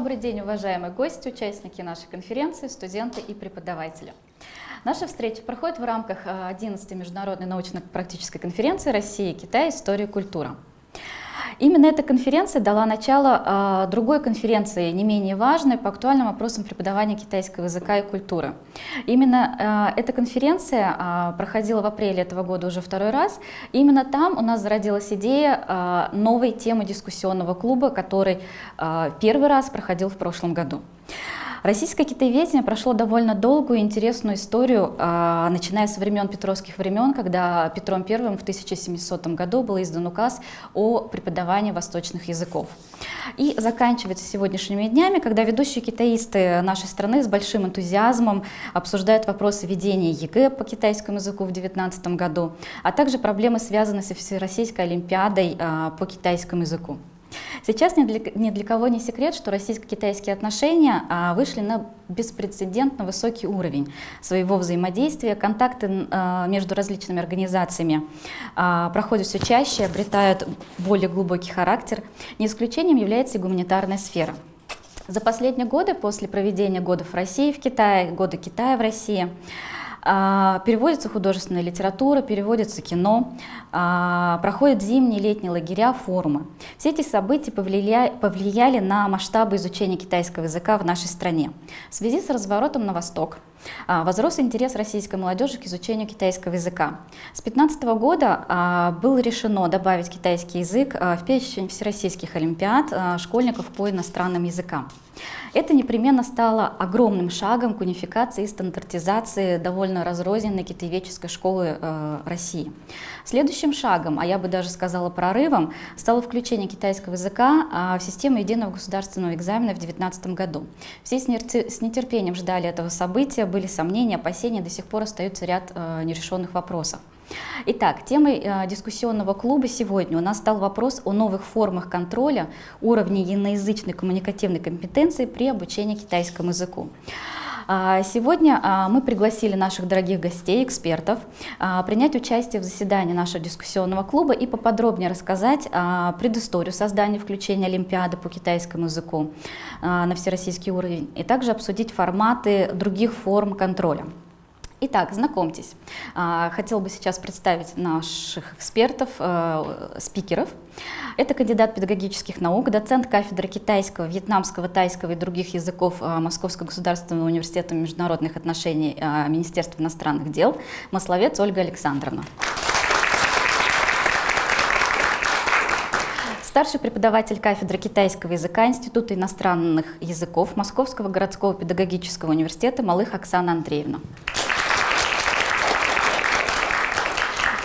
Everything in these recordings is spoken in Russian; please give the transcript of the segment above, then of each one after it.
Добрый день, уважаемые гости, участники нашей конференции, студенты и преподаватели. Наша встреча проходит в рамках 11-й международной научно-практической конференции «Россия, Китай. История и культура». Именно эта конференция дала начало э, другой конференции, не менее важной, по актуальным вопросам преподавания китайского языка и культуры. Именно э, эта конференция э, проходила в апреле этого года уже второй раз. именно там у нас зародилась идея новой темы дискуссионного клуба, который первый раз проходил в прошлом году. Российское китаеведение прошло довольно долгую и интересную историю, а, начиная с времен петровских времен, когда Петром I в 1700 году был издан указ о преподавании восточных языков. И заканчивается сегодняшними днями, когда ведущие китаисты нашей страны с большим энтузиазмом обсуждают вопросы ведения ЕГЭ по китайскому языку в 2019 году, а также проблемы, связанные со Всероссийской Олимпиадой а, по китайскому языку. Сейчас ни для, ни для кого не секрет, что российско-китайские отношения а, вышли на беспрецедентно высокий уровень своего взаимодействия. Контакты а, между различными организациями а, проходят все чаще, обретают более глубокий характер. Не исключением является и гуманитарная сфера. За последние годы, после проведения годов России в Китае, года Китая в России, переводится художественная литература, переводится кино, а, проходят зимние летние лагеря, форумы. Все эти события повлияли, повлияли на масштабы изучения китайского языка в нашей стране. В связи с разворотом на восток а, возрос интерес российской молодежи к изучению китайского языка. С 2015 года было решено добавить китайский язык в перечень всероссийских олимпиад школьников по иностранным языкам. Это непременно стало огромным шагом к унификации и стандартизации довольно разрозненной китаеведческой школы э, России. Следующим шагом, а я бы даже сказала прорывом, стало включение китайского языка э, в систему единого государственного экзамена в 2019 году. Все с нетерпением ждали этого события, были сомнения, опасения, до сих пор остается ряд э, нерешенных вопросов. Итак, темой э, дискуссионного клуба сегодня у нас стал вопрос о новых формах контроля уровня иноязычной коммуникативной компетенции при обучении китайскому языку. А, сегодня а, мы пригласили наших дорогих гостей, экспертов, а, принять участие в заседании нашего дискуссионного клуба и поподробнее рассказать предысторию создания включения Олимпиады по китайскому языку на всероссийский уровень и также обсудить форматы других форм контроля. Итак, знакомьтесь. А, хотел бы сейчас представить наших экспертов, э, спикеров. Это кандидат педагогических наук, доцент кафедры китайского, вьетнамского, тайского и других языков э, Московского государственного университета международных отношений э, Министерства иностранных дел, масловец Ольга Александровна. Старший преподаватель кафедры китайского языка Института иностранных языков Московского городского педагогического университета Малых Оксана Андреевна.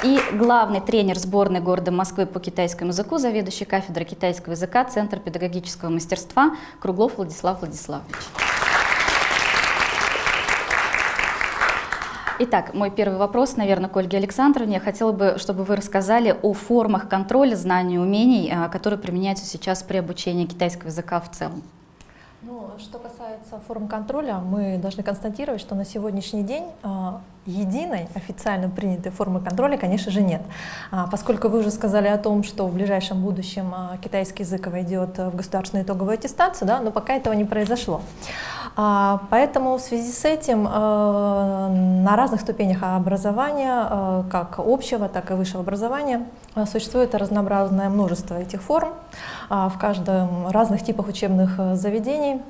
И главный тренер сборной города Москвы по китайскому языку, заведующий кафедрой китайского языка Центра педагогического мастерства Круглов Владислав Владиславович. Итак, мой первый вопрос, наверное, к Ольге Александровне. Я хотела бы, чтобы вы рассказали о формах контроля знаний и умений, а, которые применяются сейчас при обучении китайского языка в целом. Ну, что касается форм контроля, мы должны констатировать, что на сегодняшний день а, единой официально принятой формы контроля, конечно же, нет. А, поскольку вы уже сказали о том, что в ближайшем будущем а, китайский язык войдет в государственную итоговую аттестацию, да, но пока этого не произошло. Поэтому в связи с этим на разных ступенях образования, как общего, так и высшего образования, существует разнообразное множество этих форм в каждом разных типах учебных заведений.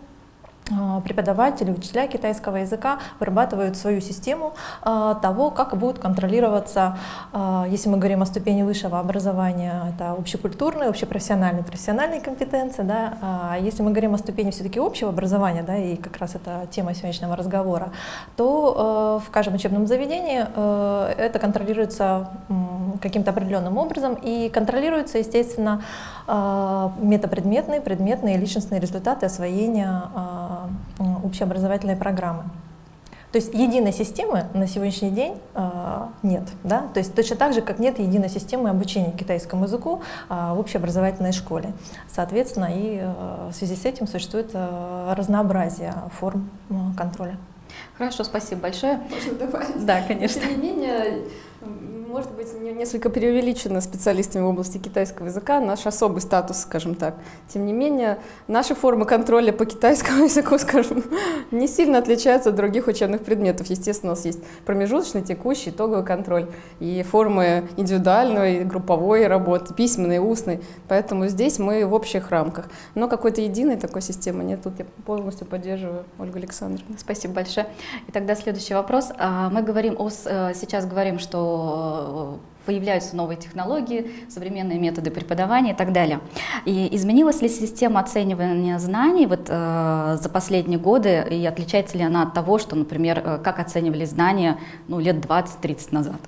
А, преподаватели, учителя китайского языка вырабатывают свою систему а, того, как будут контролироваться, а, если мы говорим о ступени высшего образования, это общекультурные, общепрофессиональные, профессиональные компетенции, да, а если мы говорим о ступени все-таки общего образования, да, и как раз это тема сегодняшнего разговора, то в каждом учебном заведении это контролируется каким-то определенным образом и контролируется, естественно, метапредметные, предметные, личностные результаты освоения общеобразовательной программы. То есть единой системы на сегодняшний день э, нет. Да? То есть точно так же, как нет единой системы обучения китайскому языку э, в общеобразовательной школе. Соответственно, и э, в связи с этим существует э, разнообразие форм э, контроля. Хорошо, спасибо большое. Можно добавить? Да, конечно. Тем не менее, может быть, несколько преувеличено специалистами в области китайского языка, наш особый статус, скажем так. Тем не менее, наши формы контроля по китайскому языку, скажем, не сильно отличаются от других учебных предметов. Естественно, у нас есть промежуточный, текущий, итоговый контроль и формы индивидуальной, групповой работы, письменной, устной. Поэтому здесь мы в общих рамках. Но какой-то единой такой системы нет. Тут я полностью поддерживаю Ольгу Александровну. Спасибо большое. И тогда следующий вопрос. А, мы говорим о, э, сейчас говорим, что появляются новые технологии, современные методы преподавания и так далее. И изменилась ли система оценивания знаний вот, э, за последние годы, и отличается ли она от того, что, например, э, как оценивали знания ну, лет 20-30 назад?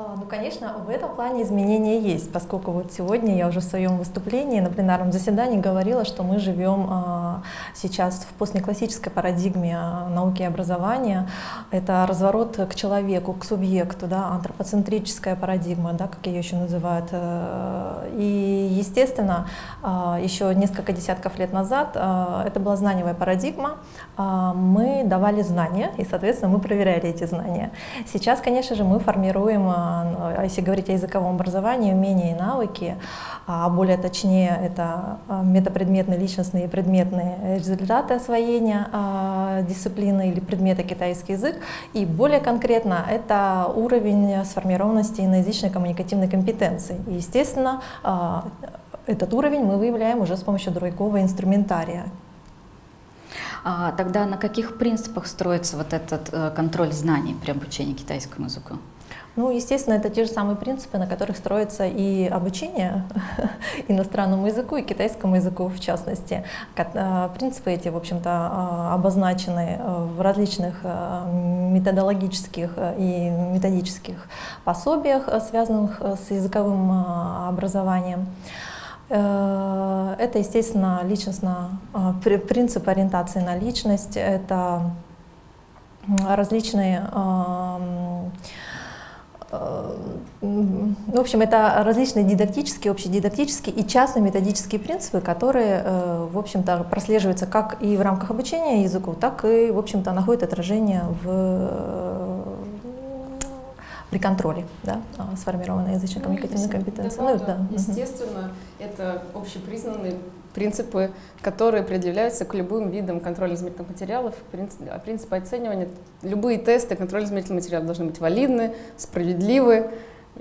А, ну, конечно, в этом плане изменения есть, поскольку вот сегодня я уже в своем выступлении на пленарном заседании говорила, что мы живем а, сейчас в постнеклассической парадигме а, науки и образования. Это разворот к человеку, к субъекту, да, антропоцентрическая парадигма, да, как ее еще называют. Э, и, естественно, еще несколько десятков лет назад это была знаниевая парадигма. Мы давали знания, и, соответственно, мы проверяли эти знания. Сейчас, конечно же, мы формируем а если говорить о языковом образовании, умения и навыки, а более точнее это а, метапредметные, личностные и предметные результаты освоения а, дисциплины или предмета китайский язык, и более конкретно это уровень сформированности иноязычной коммуникативной компетенции. И, естественно, а, этот уровень мы выявляем уже с помощью другого инструментария. А тогда на каких принципах строится вот этот э, контроль знаний при обучении китайскому языку? Ну, естественно, это те же самые принципы, на которых строится и обучение иностранному языку, и китайскому языку в частности. А, принципы эти, в общем-то, а, обозначены э, в различных э, методологических э, и методических пособиях, связанных с языковым образованием. Это, естественно, личностно, принцип ориентации на личность, это различные Э, в общем, это различные дидактические, общедидактические и частные методические принципы, которые, э, в общем-то, прослеживаются как и в рамках обучения языку, так и, в общем-то, находят отражение в при контроле да, сформированной язычной коммуникативной компетенции. Да, ну, да. Естественно, это общепризнанные принципы, которые определяются к любым видам контрольно-измерительных материалов, принципы, принципы оценивания. Любые тесты контрольно-измерительных материалов должны быть валидны, справедливы,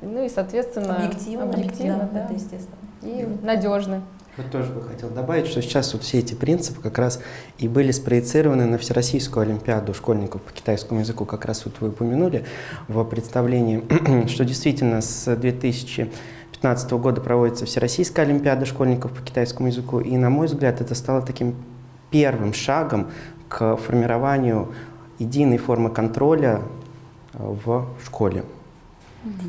ну и, соответственно, объективно, объективно да, да. это естественно. И надежны. Вот тоже бы хотел добавить, что сейчас вот все эти принципы как раз и были спроецированы на Всероссийскую Олимпиаду школьников по китайскому языку, как раз вот вы упомянули в представлении, что действительно с 2015 года проводится Всероссийская Олимпиада школьников по китайскому языку, и, на мой взгляд, это стало таким первым шагом к формированию единой формы контроля в школе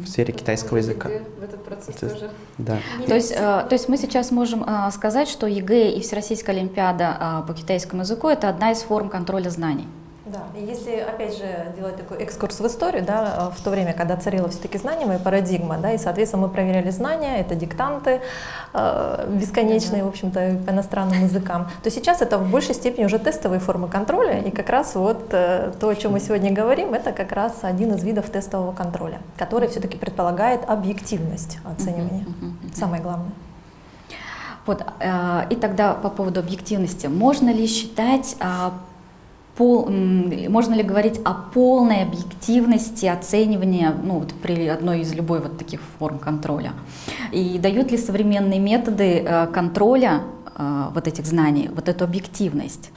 в сфере китайского языка. В этот процесс то тоже. Да. То есть, э, то есть мы сейчас можем э, сказать, что ЕГЭ и Всероссийская Олимпиада э, по китайскому языку – это одна из форм контроля знаний. Да, и если, опять же, делать такой экскурс в историю, да, в то время, когда царила все-таки знаниевая парадигма, да, и, соответственно, мы проверяли знания, это диктанты э, бесконечные, в общем-то, по иностранным языкам, то сейчас это в большей степени уже тестовые формы контроля, и как раз вот э, то, о чем мы сегодня говорим, это как раз один из видов тестового контроля, который все-таки предполагает объективность оценивания, самое главное. Вот, э, и тогда по поводу объективности. Можно ли считать э, пол, можно ли говорить о полной объективности оценивания ну, вот при одной из любой вот таких форм контроля? И дают ли современные методы э, контроля э, вот этих знаний вот эту объективность?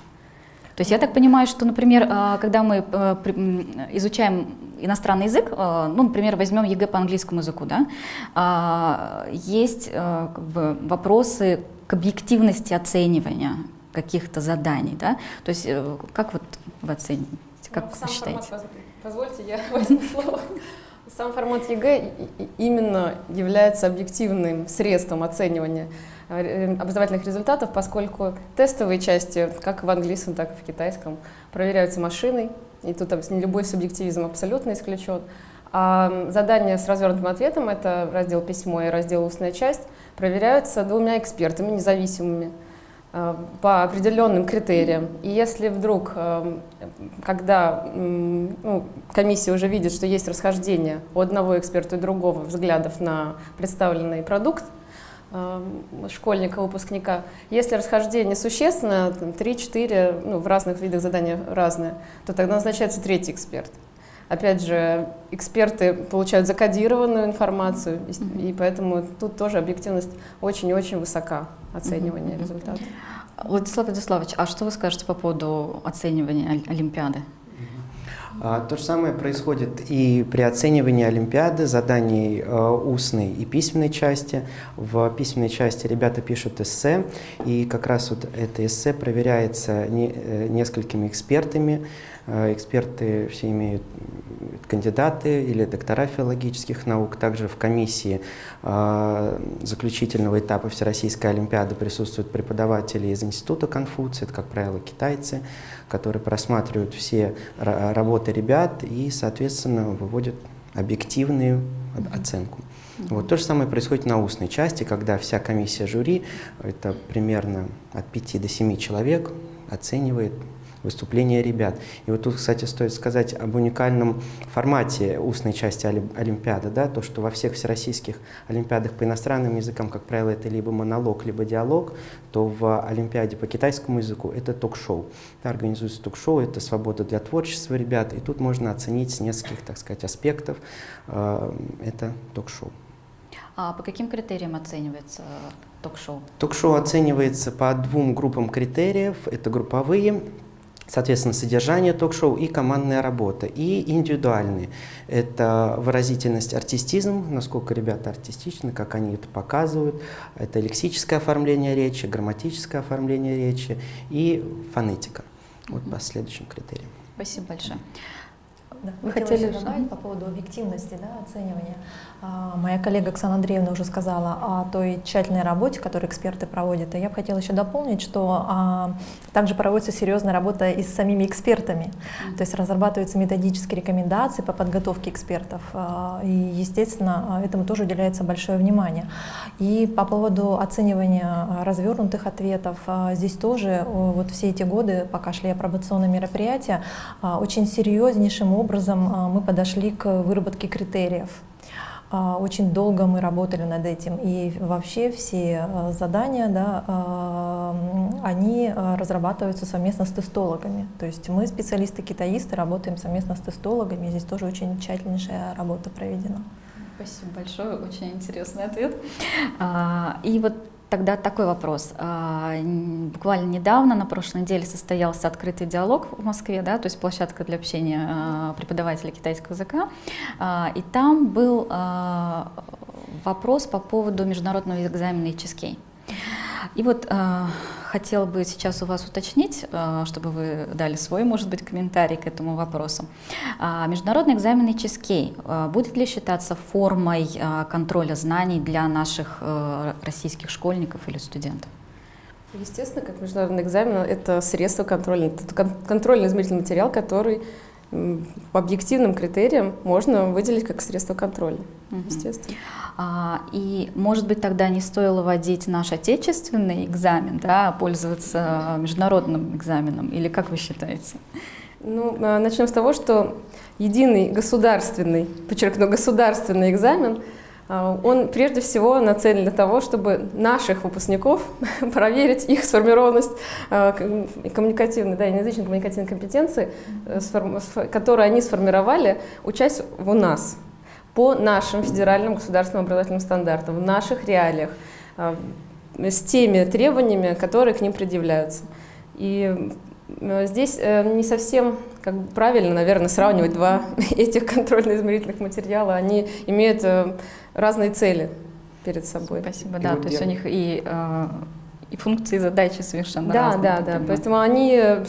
То есть я так понимаю, что, например, э, когда мы изучаем иностранный язык, ну, например, возьмем ЕГЭ по английскому языку, да, есть как бы, вопросы к объективности оценивания, каких-то заданий, да? То есть э, как вот вы оцените, как ну, вы считаете? Формат, позвольте, я возьму слово. Сам формат ЕГЭ именно является объективным средством оценивания э, образовательных результатов, поскольку тестовые части, как в английском, так и в китайском, проверяются машиной, и тут любой субъективизм абсолютно исключен. А задания с развернутым ответом, это раздел письмо и раздел устная часть, проверяются двумя экспертами независимыми. Э, по определенным критериям. И если вдруг, э, когда ну, комиссия уже видит, что есть расхождение у одного эксперта и другого взглядов на представленный продукт, школьника, выпускника. Если расхождение существенно, 3-4, ну, в разных видах задания разные, то тогда назначается третий эксперт. Опять же, эксперты получают закодированную информацию, и, и поэтому тут тоже объективность очень-очень высока оценивания mm-hmm. результатов. Владислав Владиславович, а что вы скажете по поводу оценивания Олимпиады? А, то же самое происходит и при оценивании Олимпиады, заданий э, устной и письменной части. В письменной части ребята пишут эссе, и как раз вот это эссе проверяется э, несколькими экспертами, эксперты все имеют кандидаты или доктора филологических наук. Также в комиссии э, заключительного этапа Всероссийской Олимпиады присутствуют преподаватели из Института Конфуция, это, как правило, китайцы, которые просматривают все работы ребят и, соответственно, выводят объективную оценку. Вот то же самое происходит на устной части, когда вся комиссия жюри, это примерно от 5 до 7 человек, оценивает выступления ребят. И вот тут, кстати, стоит сказать об уникальном формате устной части Олимпиады, да, то, что во всех всероссийских Олимпиадах по иностранным языкам, как правило, это либо монолог, либо диалог, то в Олимпиаде по китайскому языку это ток-шоу. Да, организуется ток-шоу, это свобода для творчества ребят, и тут можно оценить с нескольких, так сказать, аспектов э, это ток-шоу. А по каким критериям оценивается ток-шоу? Ток-шоу оценивается по двум группам критериев. Это групповые Соответственно, содержание ток-шоу и командная работа, и индивидуальные. Это выразительность, артистизм, насколько ребята артистичны, как они это показывают. Это лексическое оформление речи, грамматическое оформление речи и фонетика. Вот по следующим критериям. Спасибо большое. Да. Вы хотели добавить по поводу объективности да, оценивания. А, моя коллега Оксана Андреевна уже сказала о той тщательной работе, которую эксперты проводят. И я бы хотела еще дополнить, что а, также проводится серьезная работа и с самими экспертами. То есть разрабатываются методические рекомендации по подготовке экспертов. А, и, естественно, этому тоже уделяется большое внимание. И по поводу оценивания развернутых ответов, а, здесь тоже вот все эти годы, пока шли апробационные мероприятия, а, очень серьезнейшим образом а, мы подошли к выработке критериев. А, очень долго мы работали над этим, и вообще все а, задания, да, а, они разрабатываются совместно с тестологами. То есть мы, специалисты-китаисты, работаем совместно с тестологами, здесь тоже очень тщательнейшая работа проведена. Спасибо большое, очень интересный ответ. И вот Тогда такой вопрос. А, буквально недавно, на прошлой неделе, состоялся открытый диалог в Москве, да, то есть площадка для общения а, преподавателей китайского языка. А, и там был вопрос по поводу международного экзамена HSK. И вот хотела бы сейчас у вас уточнить, э, чтобы вы дали свой, может быть, комментарий к этому вопросу. А, международный экзамен HSK э, будет ли считаться формой э, контроля знаний для наших российских школьников или студентов? Естественно, как международный экзамен, это средство контроля, это контрольный измерительный материал, который по объективным критериям можно выделить как средство контроля, угу. естественно. А, и, может быть, тогда не стоило вводить наш отечественный экзамен, да, а пользоваться международным экзаменом, или как вы считаете? Ну, а, начнем с того, что единый государственный, подчеркну, государственный экзамен – он прежде всего нацелен для того, чтобы наших выпускников проверить их сформированность а, коммуникативной, да, язычной коммуникативной компетенции, э, которую они сформировали, учась у нас по нашим федеральным государственным образовательным стандартам, в наших реалиях, а, с теми требованиями, которые к ним предъявляются. И здесь э, не совсем как бы правильно, наверное, сравнивать два этих контрольно-измерительных материала. Они имеют э, разные цели перед собой. Спасибо, да, то есть у них и э, и функции, и задачи совершенно да, разные. Да, да, да. Поэтому они э,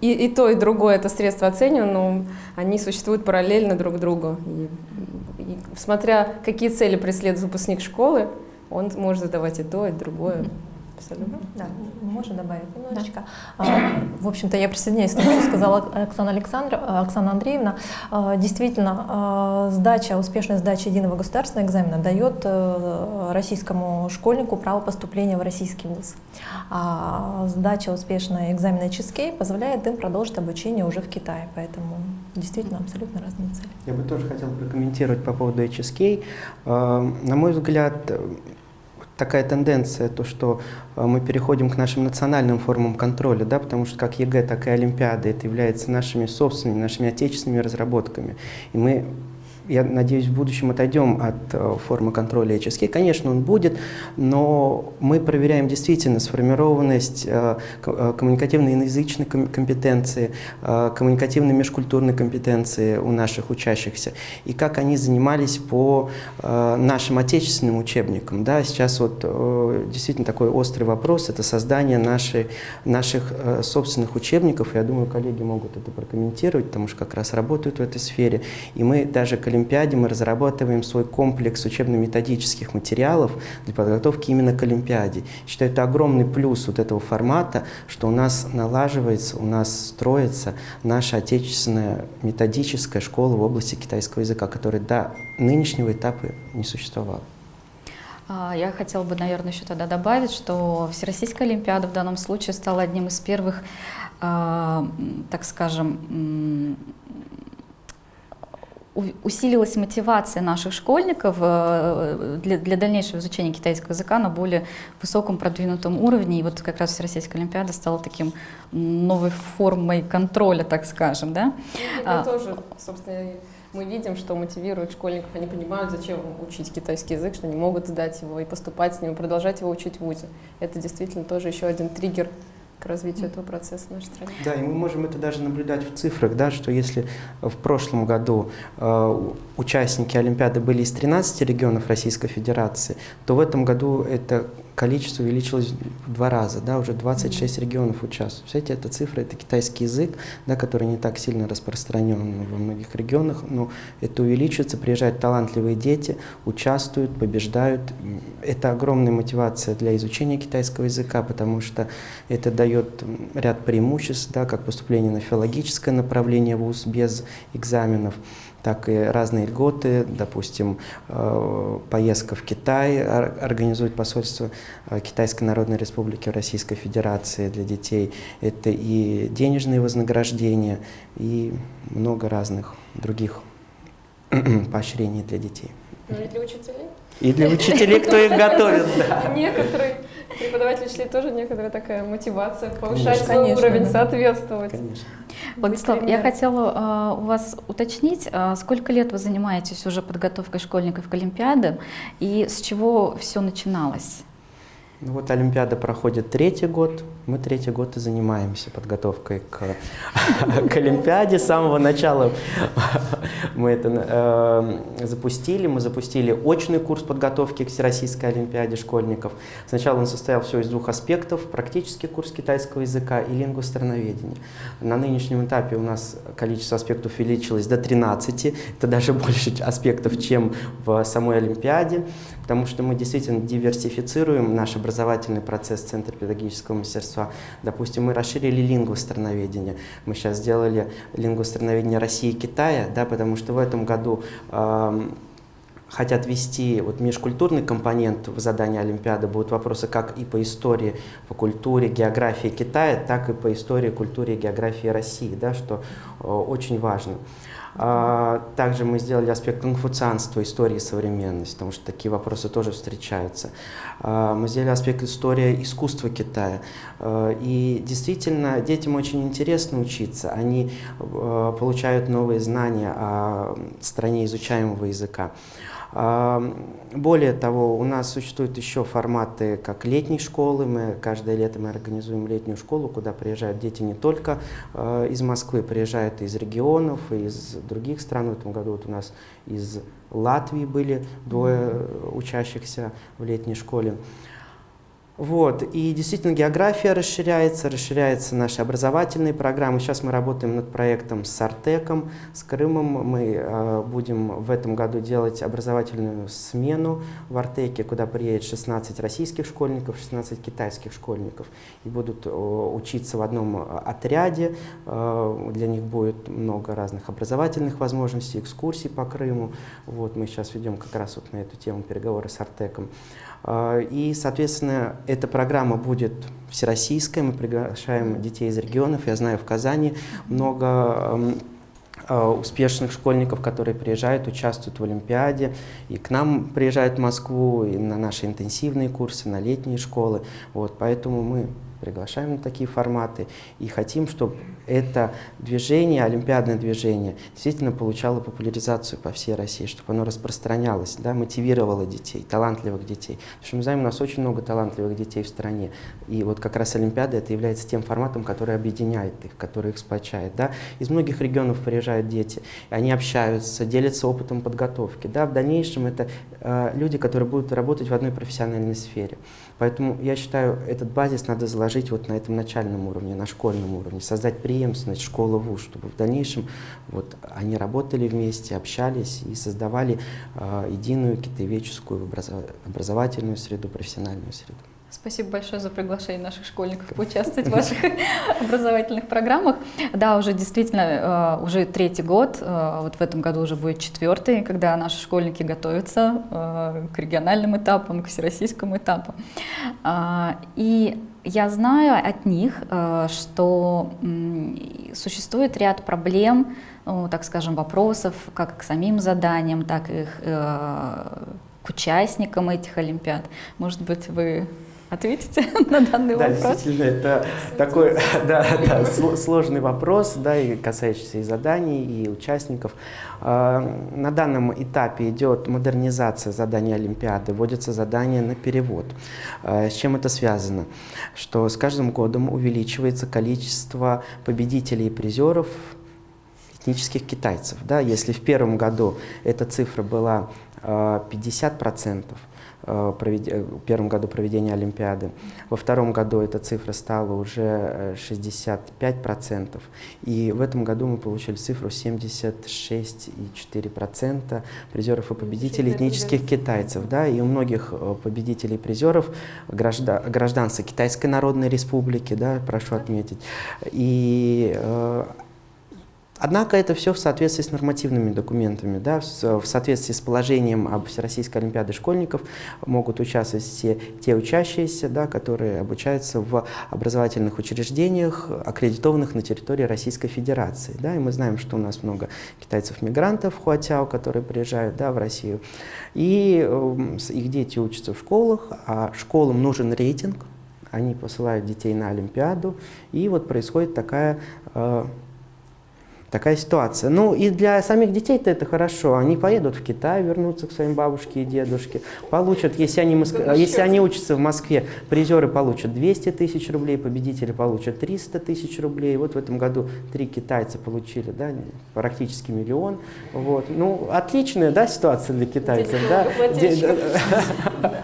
и, и то, и другое это средство оценивания, но они существуют параллельно друг другу. И, и, смотря какие цели преследует выпускник школы, он может задавать и то, и другое. Абсолютно. Да, можно добавить немножечко. Да. В общем-то, я присоединяюсь к тому, что сказала Оксана, Александр, Оксана Андреевна. А, действительно, а, сдача, успешная сдача единого государственного экзамена дает э, российскому школьнику право поступления в российский вуз. А сдача успешной экзамена ЧСК позволяет им продолжить обучение уже в Китае. Поэтому действительно абсолютно разные цели. Я бы тоже хотел прокомментировать по поводу HSK. На мой взгляд, такая тенденция, то, что э, мы переходим к нашим национальным формам контроля, да, потому что как ЕГЭ, так и Олимпиада, это является нашими собственными, нашими отечественными разработками. И мы я надеюсь, в будущем отойдем от э, формы контроля HSK. Конечно, он будет, но мы проверяем действительно сформированность э, э, коммуникативно-язычной компетенции, коммуникативной межкультурной компетенции у наших учащихся, и как они занимались по нашим отечественным учебникам. Да, сейчас вот действительно такой острый вопрос – это создание нашей, наших собственных учебников. Я думаю, коллеги могут это прокомментировать, потому что как раз работают в этой сфере. И мы даже Олимпиаде мы разрабатываем свой комплекс учебно-методических материалов для подготовки именно к Олимпиаде. Считаю, это огромный плюс вот этого формата, что у нас налаживается, у нас строится наша отечественная методическая школа в области китайского языка, которая до нынешнего этапа не существовала. А, я хотела бы, наверное, еще тогда добавить, что Всероссийская Олимпиада в данном случае стала одним из первых, а, так скажем, усилилась мотивация наших школьников э, для, для дальнейшего изучения китайского языка на более высоком продвинутом уровне. И вот как раз Всероссийская Олимпиада стала таким новой формой контроля, так скажем. Да? Это а, тоже, собственно, мы видим, что мотивирует школьников, они понимают, зачем учить китайский язык, что они могут сдать его и поступать с ним, продолжать его учить в ВУЗе. Это действительно тоже еще один триггер развитию этого процесса в нашей стране. Да, и мы можем это даже наблюдать в цифрах, да, что если в прошлом году э, участники Олимпиады были из 13 регионов Российской Федерации, то в этом году это количество увеличилось в два раза, да, уже 26 регионов участвуют. Представляете, эта цифра, это китайский язык, да, который не так сильно распространен во многих регионах, но это увеличивается, приезжают талантливые дети, участвуют, побеждают. Это огромная мотивация для изучения китайского языка, потому что это дает ряд преимуществ, да, как поступление на филологическое направление в ВУЗ без экзаменов, так и разные льготы, допустим, э, поездка в Китай организует посольство э, Китайской Народной Республики Российской Федерации для детей. Это и денежные вознаграждения, и много разных других поощрений для детей. Ну и для учителей? И для учителей, кто их готовит, да. Некоторые преподаватели учителей тоже некоторая такая мотивация повышать свой уровень, соответствовать. Конечно. Владислав, я хотела uh, у вас уточнить, uh, сколько лет вы занимаетесь уже подготовкой школьников к Олимпиаде и с чего все начиналось? Ну вот Олимпиада проходит третий год, мы третий год и занимаемся подготовкой к, к Олимпиаде. С самого начала мы это э, запустили. Мы запустили очный курс подготовки к Всероссийской Олимпиаде школьников. Сначала он состоял всего из двух аспектов. Практический курс китайского языка и лингвостроноведения. На нынешнем этапе у нас количество аспектов увеличилось до 13. Это даже больше аспектов, чем в самой Олимпиаде потому что мы действительно диверсифицируем наш образовательный процесс Центра педагогического мастерства. Допустим, мы расширили лингвостроноведение. Мы сейчас сделали лингвостроноведение России и Китая, да, потому что в этом году э, хотят ввести вот межкультурный компонент в задание Олимпиады. Будут вопросы как и по истории, по культуре, географии Китая, так и по истории, культуре и географии России, да, что э, очень важно. А, также мы сделали аспект конфуцианства, истории и современности, потому что такие вопросы тоже встречаются. А, мы сделали аспект история искусства Китая. А, и действительно, детям очень интересно учиться. Они получают новые знания о стране изучаемого языка. Более того, у нас существуют еще форматы, как летней школы. Мы каждое лето мы организуем летнюю школу, куда приезжают дети не только э, из Москвы, приезжают из регионов, из других стран. В этом году вот у нас из Латвии были двое учащихся в летней школе. Вот. И действительно география расширяется, расширяются наши образовательные программы. Сейчас мы работаем над проектом с Артеком, с Крымом. Мы э, будем в этом году делать образовательную смену в Артеке, куда приедет 16 российских школьников, 16 китайских школьников. И будут э, учиться в одном э, отряде. Э, для них будет много разных образовательных возможностей, экскурсий по Крыму. Вот мы сейчас ведем как раз вот на эту тему переговоры с Артеком. А, и, соответственно, эта программа будет всероссийская, мы приглашаем детей из регионов. Я знаю, в Казани много а, успешных школьников, которые приезжают, участвуют в Олимпиаде, и к нам приезжают в Москву, и на наши интенсивные курсы, на летние школы. Вот, поэтому мы приглашаем на такие форматы и хотим, чтобы это движение, олимпиадное движение, действительно получало популяризацию по всей России, чтобы оно распространялось, да, мотивировало детей, талантливых детей. Потому что мы знаем, у нас очень много талантливых детей в стране. И вот как раз Олимпиада это является тем форматом, который объединяет их, который их сплочает. Да. Из многих регионов приезжают дети, они общаются, делятся опытом подготовки. Да. В дальнейшем это э, люди, которые будут работать в одной профессиональной сфере. Поэтому я считаю, этот базис надо заложить вот на этом начальном уровне, на школьном уровне, создать преемственность школы-вуз, чтобы в дальнейшем вот они работали вместе, общались и создавали э, единую китаеведческую образовательную среду, профессиональную среду. Спасибо большое за приглашение наших школьников поучаствовать в ваших образовательных программах. Да, уже действительно, э, уже третий год, э, вот в этом году уже будет четвертый, когда наши школьники готовятся э, к региональным этапам, к всероссийскому этапу. А, и я знаю от них, что существует ряд проблем, ну, так скажем, вопросов, как к самим заданиям, так и к участникам этих олимпиад. Может быть, вы ответите на данный да, вопрос? Да, действительно, это такой да, да, сложный вопрос, да, и касающийся и заданий, и участников. А, на данном этапе идет модернизация заданий Олимпиады, вводятся задания на перевод. А, с чем это связано? Что с каждым годом увеличивается количество победителей и призеров этнических китайцев. Да? Если в первом году эта цифра была 50%, Э, в первом году проведения Олимпиады. Во втором году эта цифра стала уже 65%. Э, и в этом году мы получили цифру 76,4% призеров и победителей этнических китайцев. Да, и у многих э, победителей и призеров граждан, гражданство Китайской Народной Республики, да, прошу отметить. И Однако это все в соответствии с нормативными документами, да, в соответствии с положением об Всероссийской Олимпиаде школьников могут участвовать все те учащиеся, да, которые обучаются в образовательных учреждениях, аккредитованных на территории Российской Федерации. Да, и мы знаем, что у нас много китайцев-мигрантов в Хуатяо, которые приезжают да, в Россию, и э, их дети учатся в школах, а школам нужен рейтинг, они посылают детей на Олимпиаду, и вот происходит такая э, Такая ситуация. Ну и для самих детей-то это хорошо. Они поедут в Китай, вернутся к своим бабушке и дедушке, получат, если они, Моск... если они учатся в Москве, призеры получат 200 тысяч рублей, победители получат 300 тысяч рублей. Вот в этом году три китайца получили, да, практически миллион. Вот. Ну, отличная, да, ситуация для китайцев, да?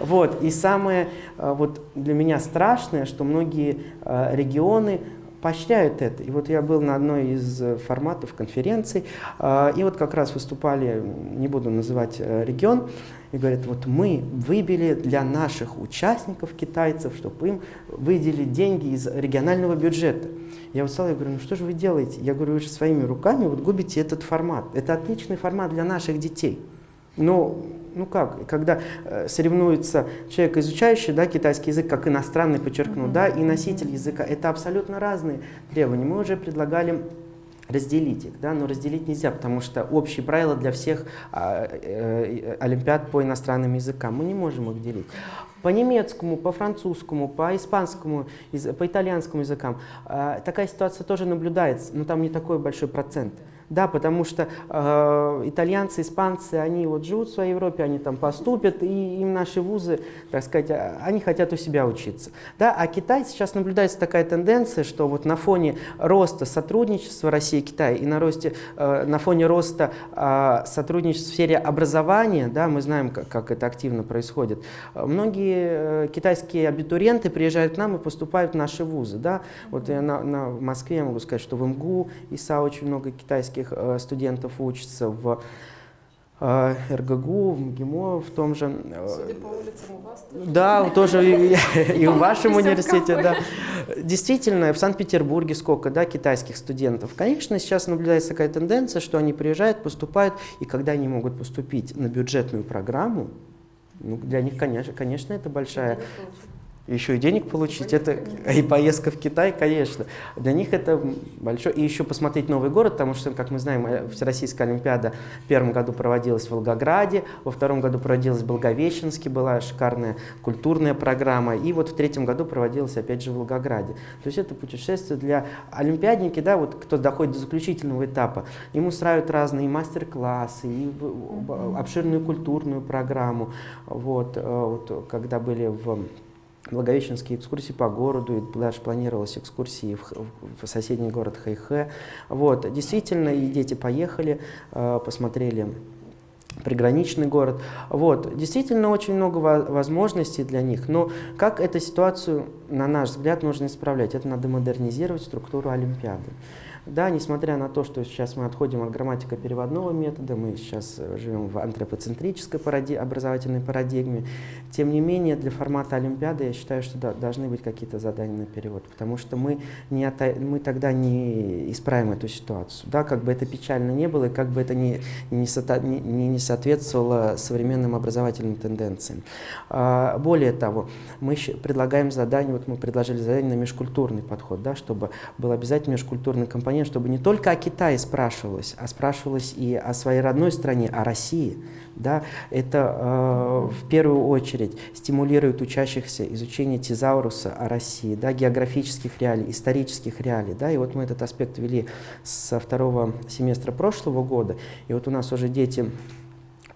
Вот. И самое э, вот для меня страшное, что многие э, регионы поощряют это. И вот я был на одной из э, форматов конференций, а, и вот как раз выступали, не буду называть э, регион, и говорят, вот мы выбили для наших участников, китайцев, чтобы им выделили деньги из регионального бюджета. Я вот стал, я говорю, ну что же вы делаете? Я говорю, вы же своими руками вот губите этот формат. Это отличный формат для наших детей. Но ну как, когда э, соревнуется человек, изучающий да, китайский язык, как иностранный, подчеркну, да, и носитель языка, это абсолютно разные требования. Мы уже предлагали разделить их, да, но разделить нельзя, потому что общие правила для всех а, э, олимпиад по иностранным языкам, мы не можем их делить. По немецкому, по французскому, по испанскому, по итальянскому языкам э, такая ситуация тоже наблюдается, но там не такой большой процент. Да, потому что э, итальянцы, испанцы, они вот живут в своей Европе, они там поступят, и им наши вузы, так сказать, а, они хотят у себя учиться. Да, а Китай сейчас наблюдается такая тенденция, что вот на фоне роста сотрудничества России и Китая и на, росте, э, на фоне роста э, сотрудничества в сфере образования, да, мы знаем, как, как это активно происходит, многие э, китайские абитуриенты приезжают к нам и поступают в наши вузы. Да. Вот я на, на Москве я могу сказать, что в МГУ, ИСА очень много китайских э, студентов учатся, в э, РГГУ, в МГИМО в том же. Э, Судя по улицам у вас тоже. Да, тоже и, и в вашем университете, да. Действительно, в Санкт-Петербурге сколько, да, китайских студентов. Конечно, сейчас наблюдается такая тенденция, что они приезжают, поступают, и когда они могут поступить на бюджетную программу, ну, для них, конечно, конечно, это большая еще и денег получить, это и поездка в Китай, конечно. Для них это большое. И еще посмотреть новый город, потому что, как мы знаем, э, Всероссийская Олимпиада в первом году проводилась в Волгограде, во втором году проводилась в Благовещенске, была шикарная культурная программа, и вот в третьем году проводилась опять же в Волгограде. То есть это путешествие для олимпиадники, да, вот кто доходит до заключительного этапа, ему устраивают разные мастер-классы, и обширную культурную программу. Вот, э, вот когда были в Благовещенские экскурсии по городу, и даже планировалась экскурсии в, в соседний город Хайхэ. Вот, действительно, и дети поехали, э, посмотрели приграничный город. Вот, действительно, очень много возможностей для них, но как эту ситуацию, на наш взгляд, нужно исправлять? Это надо модернизировать структуру Олимпиады. Да, несмотря на то, что сейчас мы отходим от грамматико-переводного метода, мы сейчас э, живем в антропоцентрической паради образовательной парадигме, тем не менее для формата Олимпиады я считаю, что да, должны быть какие-то задания на перевод, потому что мы, не мы тогда не исправим эту ситуацию. Да, как бы это печально не было, и как бы это не, не, не, не соответствовало современным образовательным тенденциям. А, более того, мы предлагаем задание, вот мы предложили задание на межкультурный подход, да, чтобы был обязательно межкультурный компонент компонент, чтобы не только о Китае спрашивалось, а спрашивалось и о своей родной стране, о России. Да? Это э, в первую очередь стимулирует учащихся изучение тезауруса о России, да, географических реалий, исторических реалий. Да? И вот мы этот аспект вели со второго семестра прошлого года, и вот у нас уже дети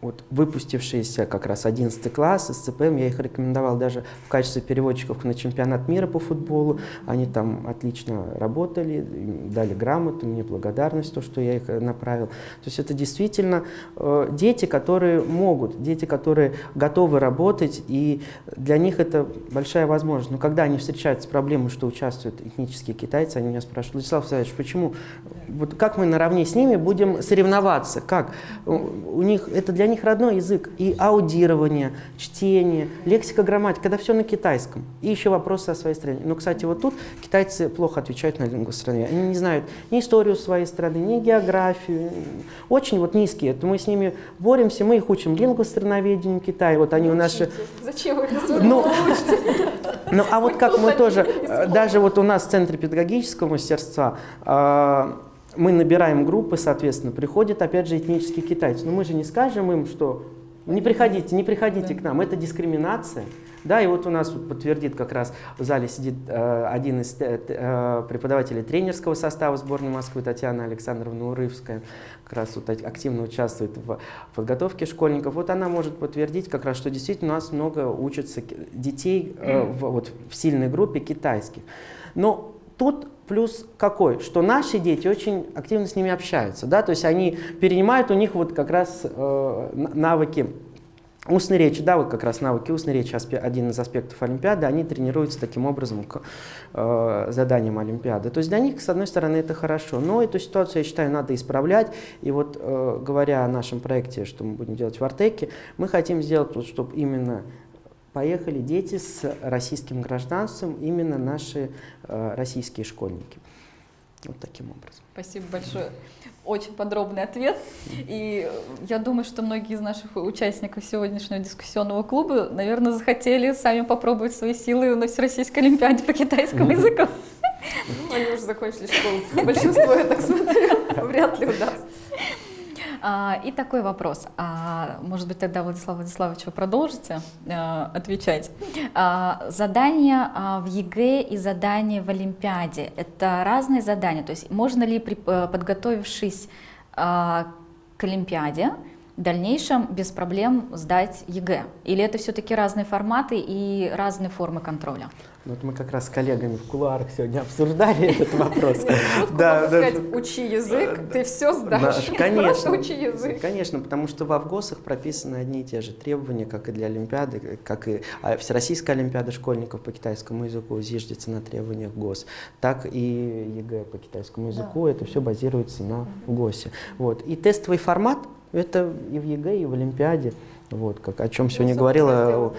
вот выпустившиеся как раз 11 класс СЦПМ, я их рекомендовал даже в качестве переводчиков на чемпионат мира по футболу. Они там отлично работали, дали грамоту, мне благодарность, то, что я их направил. То есть это действительно э, дети, которые могут, дети, которые готовы работать, и для них это большая возможность. Но когда они встречаются с проблемой, что участвуют этнические китайцы, они меня спрашивают, Владислав Савич, почему, вот как мы наравне с ними будем соревноваться, как? У них это для них них родной язык. И аудирование, чтение, лексика, грамматика, это все на китайском. И еще вопросы о своей стране. Но, кстати, вот тут китайцы плохо отвечают на лингвостроение. Они не знают ни историю своей страны, ни географию. Очень вот низкие. Это мы с ними боремся, мы их учим лингвостроноведению Китая. Вот они у нас... Зачем вы ну, ну, а вот как мы тоже, даже вот у нас в Центре педагогического мастерства а, мы набираем группы, соответственно, приходят опять же этнические китайцы. Но мы же не скажем им, что не приходите, не приходите да. к нам, это дискриминация. Да, и вот у нас подтвердит как раз в зале сидит э, один из э, э преподавателей тренерского состава сборной Москвы Татьяна Александровна Урывская, как раз вот активно участвует в подготовке школьников. Вот она может подтвердить как раз, что действительно у нас много учатся детей э, в, вот, в сильной группе китайских. Но тут плюс какой? Что наши дети очень активно с ними общаются, да, то есть они перенимают у них вот как раз э, навыки устной речи, да, вот как раз навыки устной речи, один из аспектов Олимпиады, они тренируются таким образом к э, заданиям Олимпиады. То есть для них, с одной стороны, это хорошо, но эту ситуацию, я считаю, надо исправлять. И вот э, говоря о нашем проекте, что мы будем делать в Артеке, мы хотим сделать, вот, чтобы именно поехали дети с российским гражданством, именно наши э, российские школьники. Вот таким образом. Спасибо большое. Очень подробный ответ. И я думаю, что многие из наших участников сегодняшнего дискуссионного клуба, наверное, захотели сами попробовать свои силы на Всероссийской Олимпиаде по китайскому языку. Ну, они уже закончили школу. Большинство, я так смотрю, вряд ли удастся. А, и такой вопрос. А, может быть, тогда, Владислав Владиславович, вы продолжите а, отвечать. Задания в ЕГЭ и задания в Олимпиаде – это разные задания. То есть можно ли, подготовившись а, к Олимпиаде в дальнейшем без проблем сдать ЕГЭ? Или это все-таки разные форматы и разные формы контроля? Ну, вот мы как раз с коллегами в кулуарах сегодня обсуждали этот вопрос. Да, сказать, учи язык, ты все сдашь. Конечно. учи язык. Конечно, потому что в ФГОСах прописаны одни и те же требования, как и для Олимпиады, как и а, Всероссийская Олимпиада школьников по китайскому языку зиждется на требованиях ФГОС, так и ЕГЭ по китайскому языку, это все базируется на ГОСе. Вот. И тестовый формат, это и в ЕГЭ, и в Олимпиаде, вот, как, о чем сегодня говорила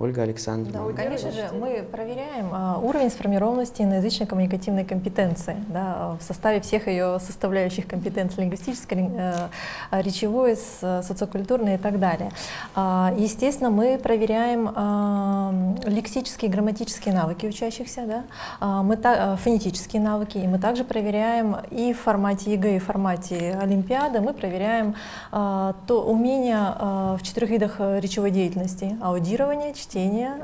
Ольга Александровна. Да, конечно же, мы проверяем а, уровень сформированности иноязычной коммуникативной компетенции да, в составе всех ее составляющих компетенций лингвистической, э, речевой, социокультурной и так далее. А, естественно, мы проверяем а, лексические и грамматические навыки учащихся, да, а, мы та, фонетические навыки, и мы также проверяем и в формате ЕГЭ, и в формате Олимпиады, мы проверяем а, то умение а, в четырех видах речевой деятельности, аудирование, чтение,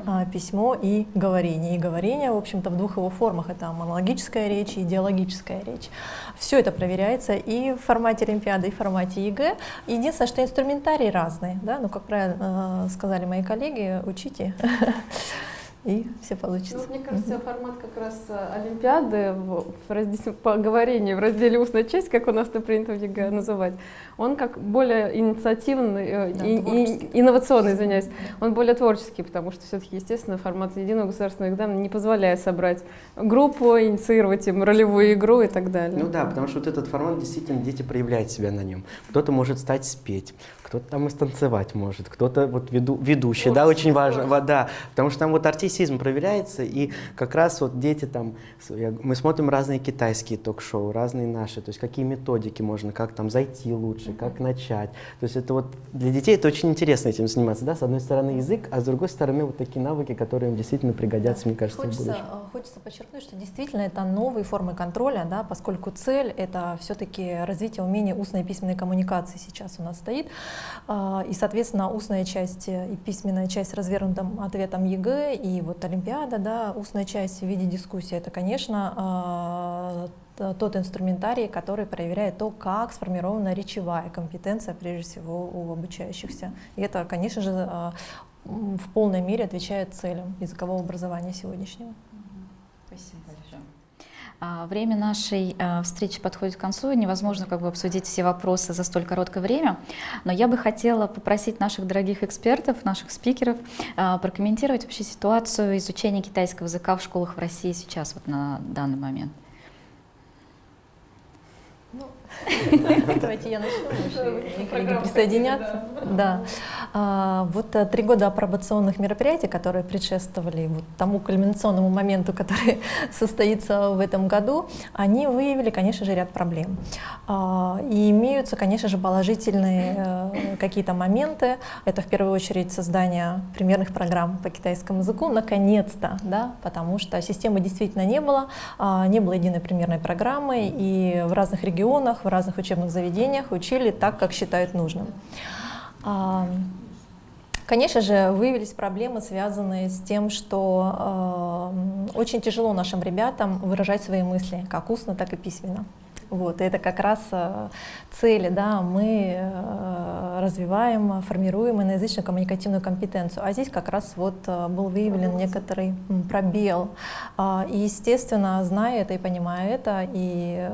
а, письмо и говорение. И говорение, в общем-то, в двух его формах. Это монологическая речь и диалогическая речь. Все это проверяется и в формате Олимпиады, и в формате ЕГЭ. Единственное, что инструментарий разный. Да? Ну, как правильно э, сказали мои коллеги, учите. и все получится. Ну, мне кажется, mm-hmm. формат как раз э, Олимпиады в, в разделе, по говорению, в разделе устная часть, как у нас это принято в ЕГЭ называть, он как более инициативный, э, да, и, и, инновационный, извиняюсь, он более творческий, потому что все-таки, естественно, формат единого государственного экзамена не позволяет собрать группу, инициировать им ролевую игру и так далее. Ну да, потому что вот этот формат действительно дети проявляют себя на нем. Кто-то может стать спеть, кто-то там и станцевать может, кто-то вот веду, ведущий, да, очень важно, да, потому что там вот артистизм проверяется, и как раз вот дети там, мы смотрим разные китайские ток-шоу, разные наши, то есть какие методики можно, как там зайти лучше, как начать, то есть это вот для детей это очень интересно этим заниматься, да, с одной стороны язык, а с другой стороны вот такие навыки, которые им действительно пригодятся, мне кажется, хочется, в будущем. Э, хочется подчеркнуть, что действительно это новые формы контроля, да, поскольку цель это все-таки развитие умения устной и письменной коммуникации сейчас у нас стоит, а, и, соответственно, устная часть и письменная часть с развернутым ответом ЕГЭ и вот Олимпиада, да, устная часть в виде дискуссии, это, конечно, а, тот инструментарий, который проверяет то, как сформирована речевая компетенция, прежде всего, у обучающихся. И это, конечно же, а, в полной мере отвечает целям языкового образования сегодняшнего. А, время нашей а, встречи подходит к концу, невозможно как бы обсудить все вопросы за столь короткое время, но я бы хотела попросить наших дорогих экспертов, наших спикеров а, прокомментировать вообще ситуацию изучения китайского языка в школах в России сейчас, вот на данный момент. Давайте я начну, коллеги присоединятся. Да. А, вот э, три года апробационных мероприятий, которые предшествовали вот тому кульминационному моменту, который состоится в этом году, они выявили, конечно же, ряд проблем. А, и имеются, конечно же, положительные э, какие-то моменты. Это в первую очередь создание примерных программ по китайскому языку, наконец-то, да, потому что системы действительно не было, а, не было единой примерной программы, и в разных регионах, в разных учебных заведениях учили так, как считают нужным. А, конечно же, выявились проблемы, связанные с тем, что э, очень тяжело нашим ребятам выражать свои мысли, как устно, так и письменно. Вот, это как раз э, цели, да, мы э, развиваем, формируем иноязычную коммуникативную компетенцию, а здесь как раз вот э, был выявлен некоторый пробел. А, и, естественно, зная это и понимая это, и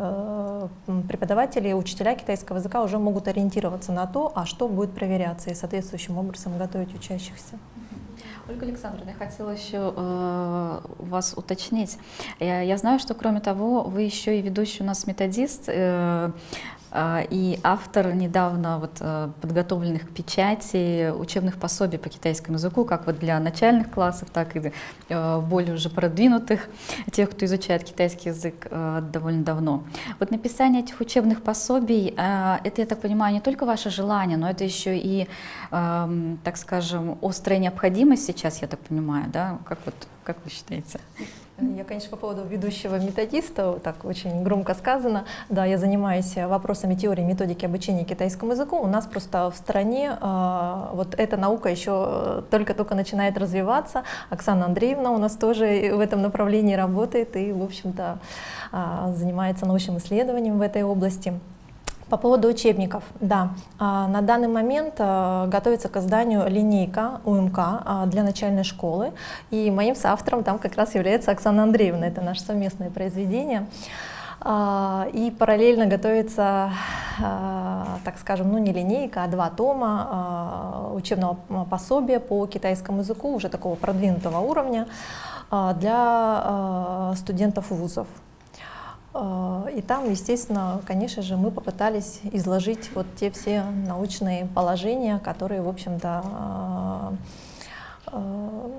преподаватели, и учителя китайского языка уже могут ориентироваться на то, а что будет проверяться, и соответствующим образом готовить учащихся. Ольга Александровна, я хотела еще э, вас уточнить. Я, я знаю, что кроме того, вы еще и ведущий у нас методист. Э, и автор недавно вот э, подготовленных к печати учебных пособий по китайскому языку, как вот для начальных классов, так и э, более уже продвинутых, тех, кто изучает китайский язык э, довольно давно. Вот написание этих учебных пособий, это, я так понимаю, не только ваше желание, но это еще и, эм, так скажем, острая необходимость сейчас, я так понимаю, да? Как, вот, как вы считаете? Я, конечно, по поводу ведущего методиста, так очень громко сказано. Да, я занимаюсь вопросами теории методики обучения китайскому языку. У нас просто в стране э, вот эта наука еще только-только начинает развиваться. Оксана Андреевна у нас тоже в этом направлении работает и, в общем-то, э, занимается научным исследованием в этой области. По поводу учебников, да. А, На данный момент а, готовится к изданию линейка УМК а, для начальной школы. И моим соавтором там как раз является Оксана Андреевна. Это наше совместное произведение. И параллельно готовится, так скажем, ну не линейка, а два тома учебного пособия по китайскому языку, уже такого продвинутого уровня, для студентов вузов. А, И там, естественно, конечно же, мы попытались изложить вот те все научные положения, которые, в общем-то, а, а,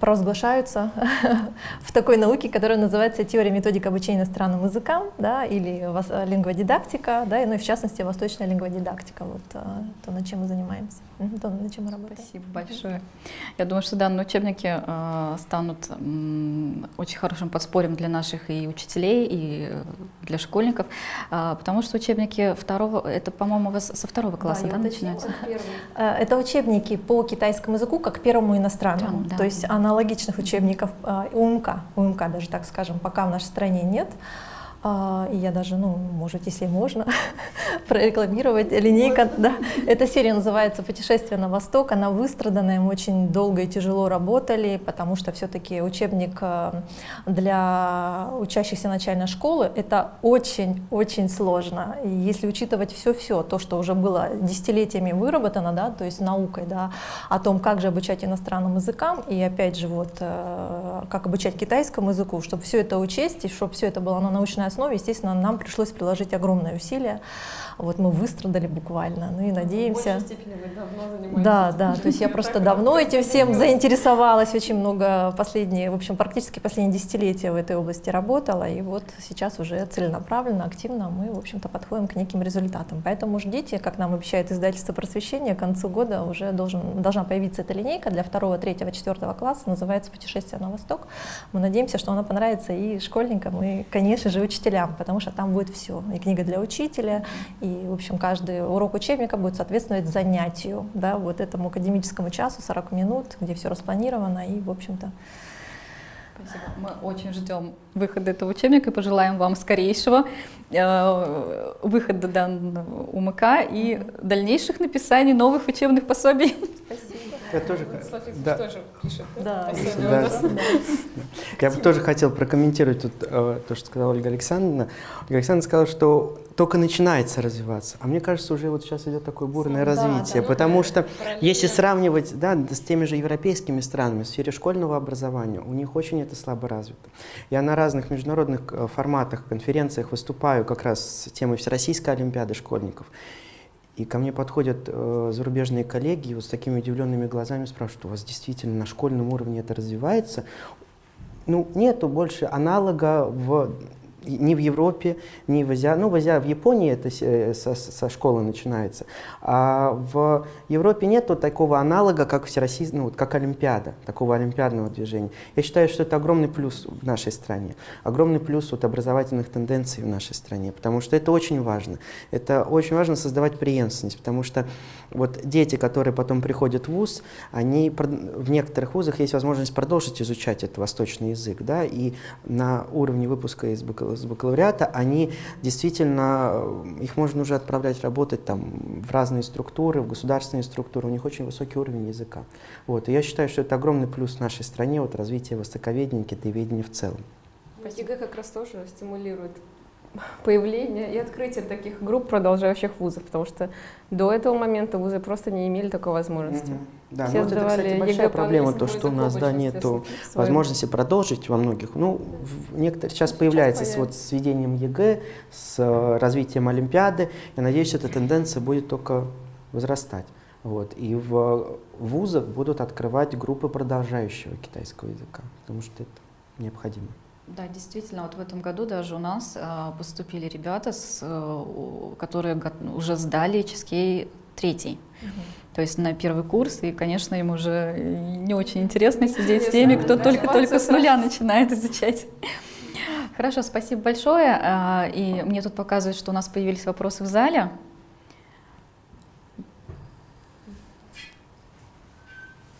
провозглашаются в такой науке, которая называется теория методик обучения иностранным языкам, да, или лингводидактика, да, ну и в частности восточная лингводидактика, вот а, то, над чем мы занимаемся, то, над чем мы работаем. Спасибо большое. Я думаю, что данные учебники э, станут очень хорошим подспорьем для наших и учителей, и э, для школьников, а, потому что учебники второго, это, по-моему, у вас со второго класса, да, уточню. начинаются? Э, Это учебники по китайскому языку как первому иностранному. Иностранному, да. То есть аналогичных учебников э, УМК, УМК даже так скажем, пока в нашей стране нет. А, И я даже, ну, может, если можно, прорекламировать. Линейка, да. Эта серия называется «Путешествие на восток». Она выстраданная, мы очень долго и тяжело работали, потому что все-таки учебник э, для учащихся начальной школы — это очень-очень сложно. И если учитывать все-все, то, что уже было десятилетиями выработано, да, то есть наукой, да, о том, как же обучать иностранным языкам, и опять же, вот, э, как обучать китайскому языку, чтобы все это учесть, и чтобы все это было на научной основе, естественно, нам пришлось приложить огромное усилие. Вот мы выстрадали буквально, ну и надеемся... степени вы давно занимаетесь. Да, да, то есть я просто давно этим всем заинтересовалась, очень много последние, в общем, практически последние десятилетия в этой области работала, и вот сейчас уже целенаправленно, активно мы, в общем-то, подходим к неким результатам. Поэтому ждите, как нам обещает издательство просвещения, к концу года уже должен, должна появиться эта линейка для второго, третьего, четвертого класса, называется «Путешествие на восток». Мы надеемся, что она понравится и школьникам, и, конечно же, учителям, потому что там будет все, и книга для учителя, и, в общем, каждый урок учебника будет соответствовать занятию, да, вот этому академическому часу, 40 минут, где все распланировано, и, в общем-то, Спасибо. Мы очень ждем выхода этого учебника и пожелаем вам скорейшего э, выхода данного УМК и дальнейших написаний новых учебных пособий. Я тоже, да, тоже пишет. да, Да. я бы тоже хотел прокомментировать тут, э, то, что сказала Ольга Александровна. Ольга Александровна сказала, что только начинается развиваться. А мне кажется, уже вот сейчас идет такое бурное Да, развитие, да. потому что если сравнивать да, с теми же европейскими странами в сфере школьного образования, у них очень это слабо развито. Я на разных международных э, форматах, конференциях выступаю как раз с темой Всероссийской Олимпиады школьников. И ко мне подходят э, зарубежные коллеги и вот с такими удивленными глазами спрашивают, у вас действительно на школьном уровне это развивается? Ну, нету больше аналога в ни в Европе, ни в Азии. Ну, в Азии, в Японии это э, со, со школы начинается. А в Европе нету такого аналога, как всероссийский, ну, вот как Олимпиада, такого олимпиадного движения. Я считаю, что это огромный плюс в нашей стране. Огромный плюс вот образовательных тенденций в нашей стране, потому что это очень важно. Это очень важно создавать преемственность, потому что вот дети, которые потом приходят в ВУЗ, они в некоторых вузах есть возможность продолжить изучать этот восточный язык, да, и на уровне выпуска из бакал- с бакалавриата они действительно, э, их можно уже отправлять работать там в разные структуры, в государственные структуры, у них очень высокий уровень языка. Вот, и я считаю, что это огромный плюс в нашей стране, вот развитие востоковедения, китаеведения в целом. ЕГЭ как раз тоже стимулирует появление и открытие таких групп продолжающих вузов, потому что до этого момента вузы просто не имели такой возможности. Да, Все ну вот это, кстати, ЕГЭ большая по проблема, то, что у нас, да, своем. возможности продолжить во многих. Ну, в некоторых сейчас Сейчас появляется с, вот, с введением ЕГЭ, с э, развитием Олимпиады. Я надеюсь, эта тенденция будет только возрастать. Вот. И в вузах будут открывать группы продолжающего китайского языка, потому что это необходимо. Да, действительно, вот в этом году даже у нас а, поступили ребята, с, э, которые уже сдали Ческей третий. То есть на первый курс, и, конечно, им уже не очень интересно сидеть с теми, кто только-только с нуля начинает изучать. Хорошо, спасибо большое. А, И мне тут показывают, что у нас появились вопросы в зале.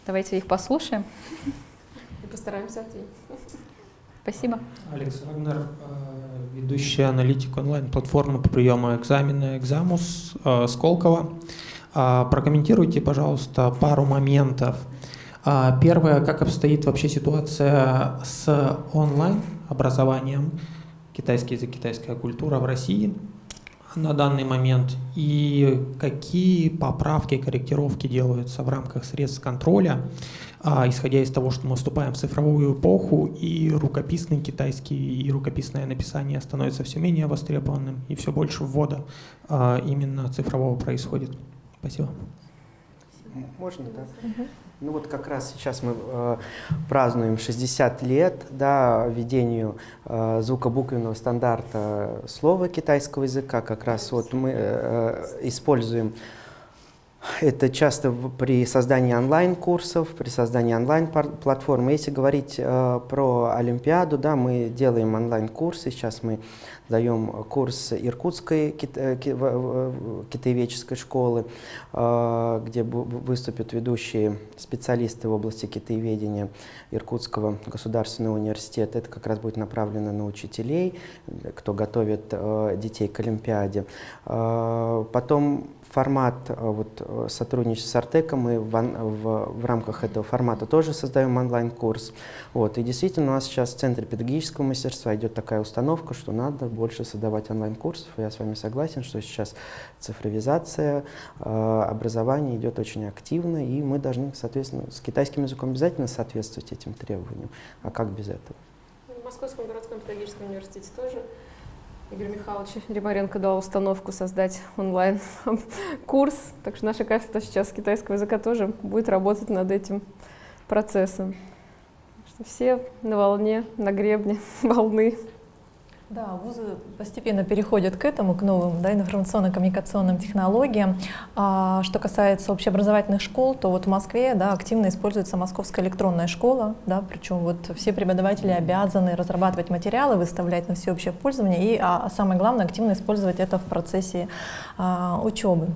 Давайте их послушаем. И постараемся ответить. Спасибо. Александр, э, ведущий аналитик онлайн-платформы по приему экзамена «Экзамус» э, Сколково. А, прокомментируйте, пожалуйста, пару моментов. А, первое, как обстоит вообще ситуация с онлайн-образованием, китайский язык, китайская культура в России на данный момент и какие поправки, корректировки делаются в рамках средств контроля, а, исходя из того, что мы вступаем в цифровую эпоху, и рукописный китайский, и рукописное написание становится все менее востребованным, и все больше ввода именно цифрового происходит. Спасибо. Можно, да? Ну вот как раз сейчас мы э, празднуем 60 лет да, введению э, звукобуквенного стандарта слова китайского языка. Как раз вот мы э, используем это часто при создании онлайн-курсов, при создании онлайн-платформы. Если говорить э, про Олимпиаду, да, мы делаем онлайн-курсы. Сейчас мы даем курс Иркутской кита китаеведческой школы, э, где выступят ведущие специалисты в области китаеведения Иркутского государственного университета. Это как раз будет направлено на учителей, кто готовит э, детей к Олимпиаде. Э, потом формат э, вот, э, сотрудничества с Артеком, мы в, в, в рамках этого формата тоже создаем онлайн-курс. Вот, и действительно у нас сейчас в Центре педагогического мастерства идет такая установка, что надо больше создавать онлайн-курсов. Я с вами согласен, что сейчас цифровизация э, образования идет очень активно, и мы должны, соответственно, с китайским языком обязательно соответствовать этим требованиям. А как без этого? В Московском городском педагогическом университете тоже Игорь Михайлович Римаренко дал установку создать онлайн-курс, так что наша кафедра сейчас китайского языка тоже будет работать над этим процессом. Так что все на волне, на гребне волны. Да, вузы постепенно переходят к этому, к новым да, информационно-коммуникационным технологиям. А, что касается общеобразовательных школ, то вот в Москве да, активно используется Московская электронная школа, да, причем вот все преподаватели обязаны разрабатывать материалы, выставлять на всеобщее пользование и, а, а самое главное, активно использовать это в процессе а, учебы.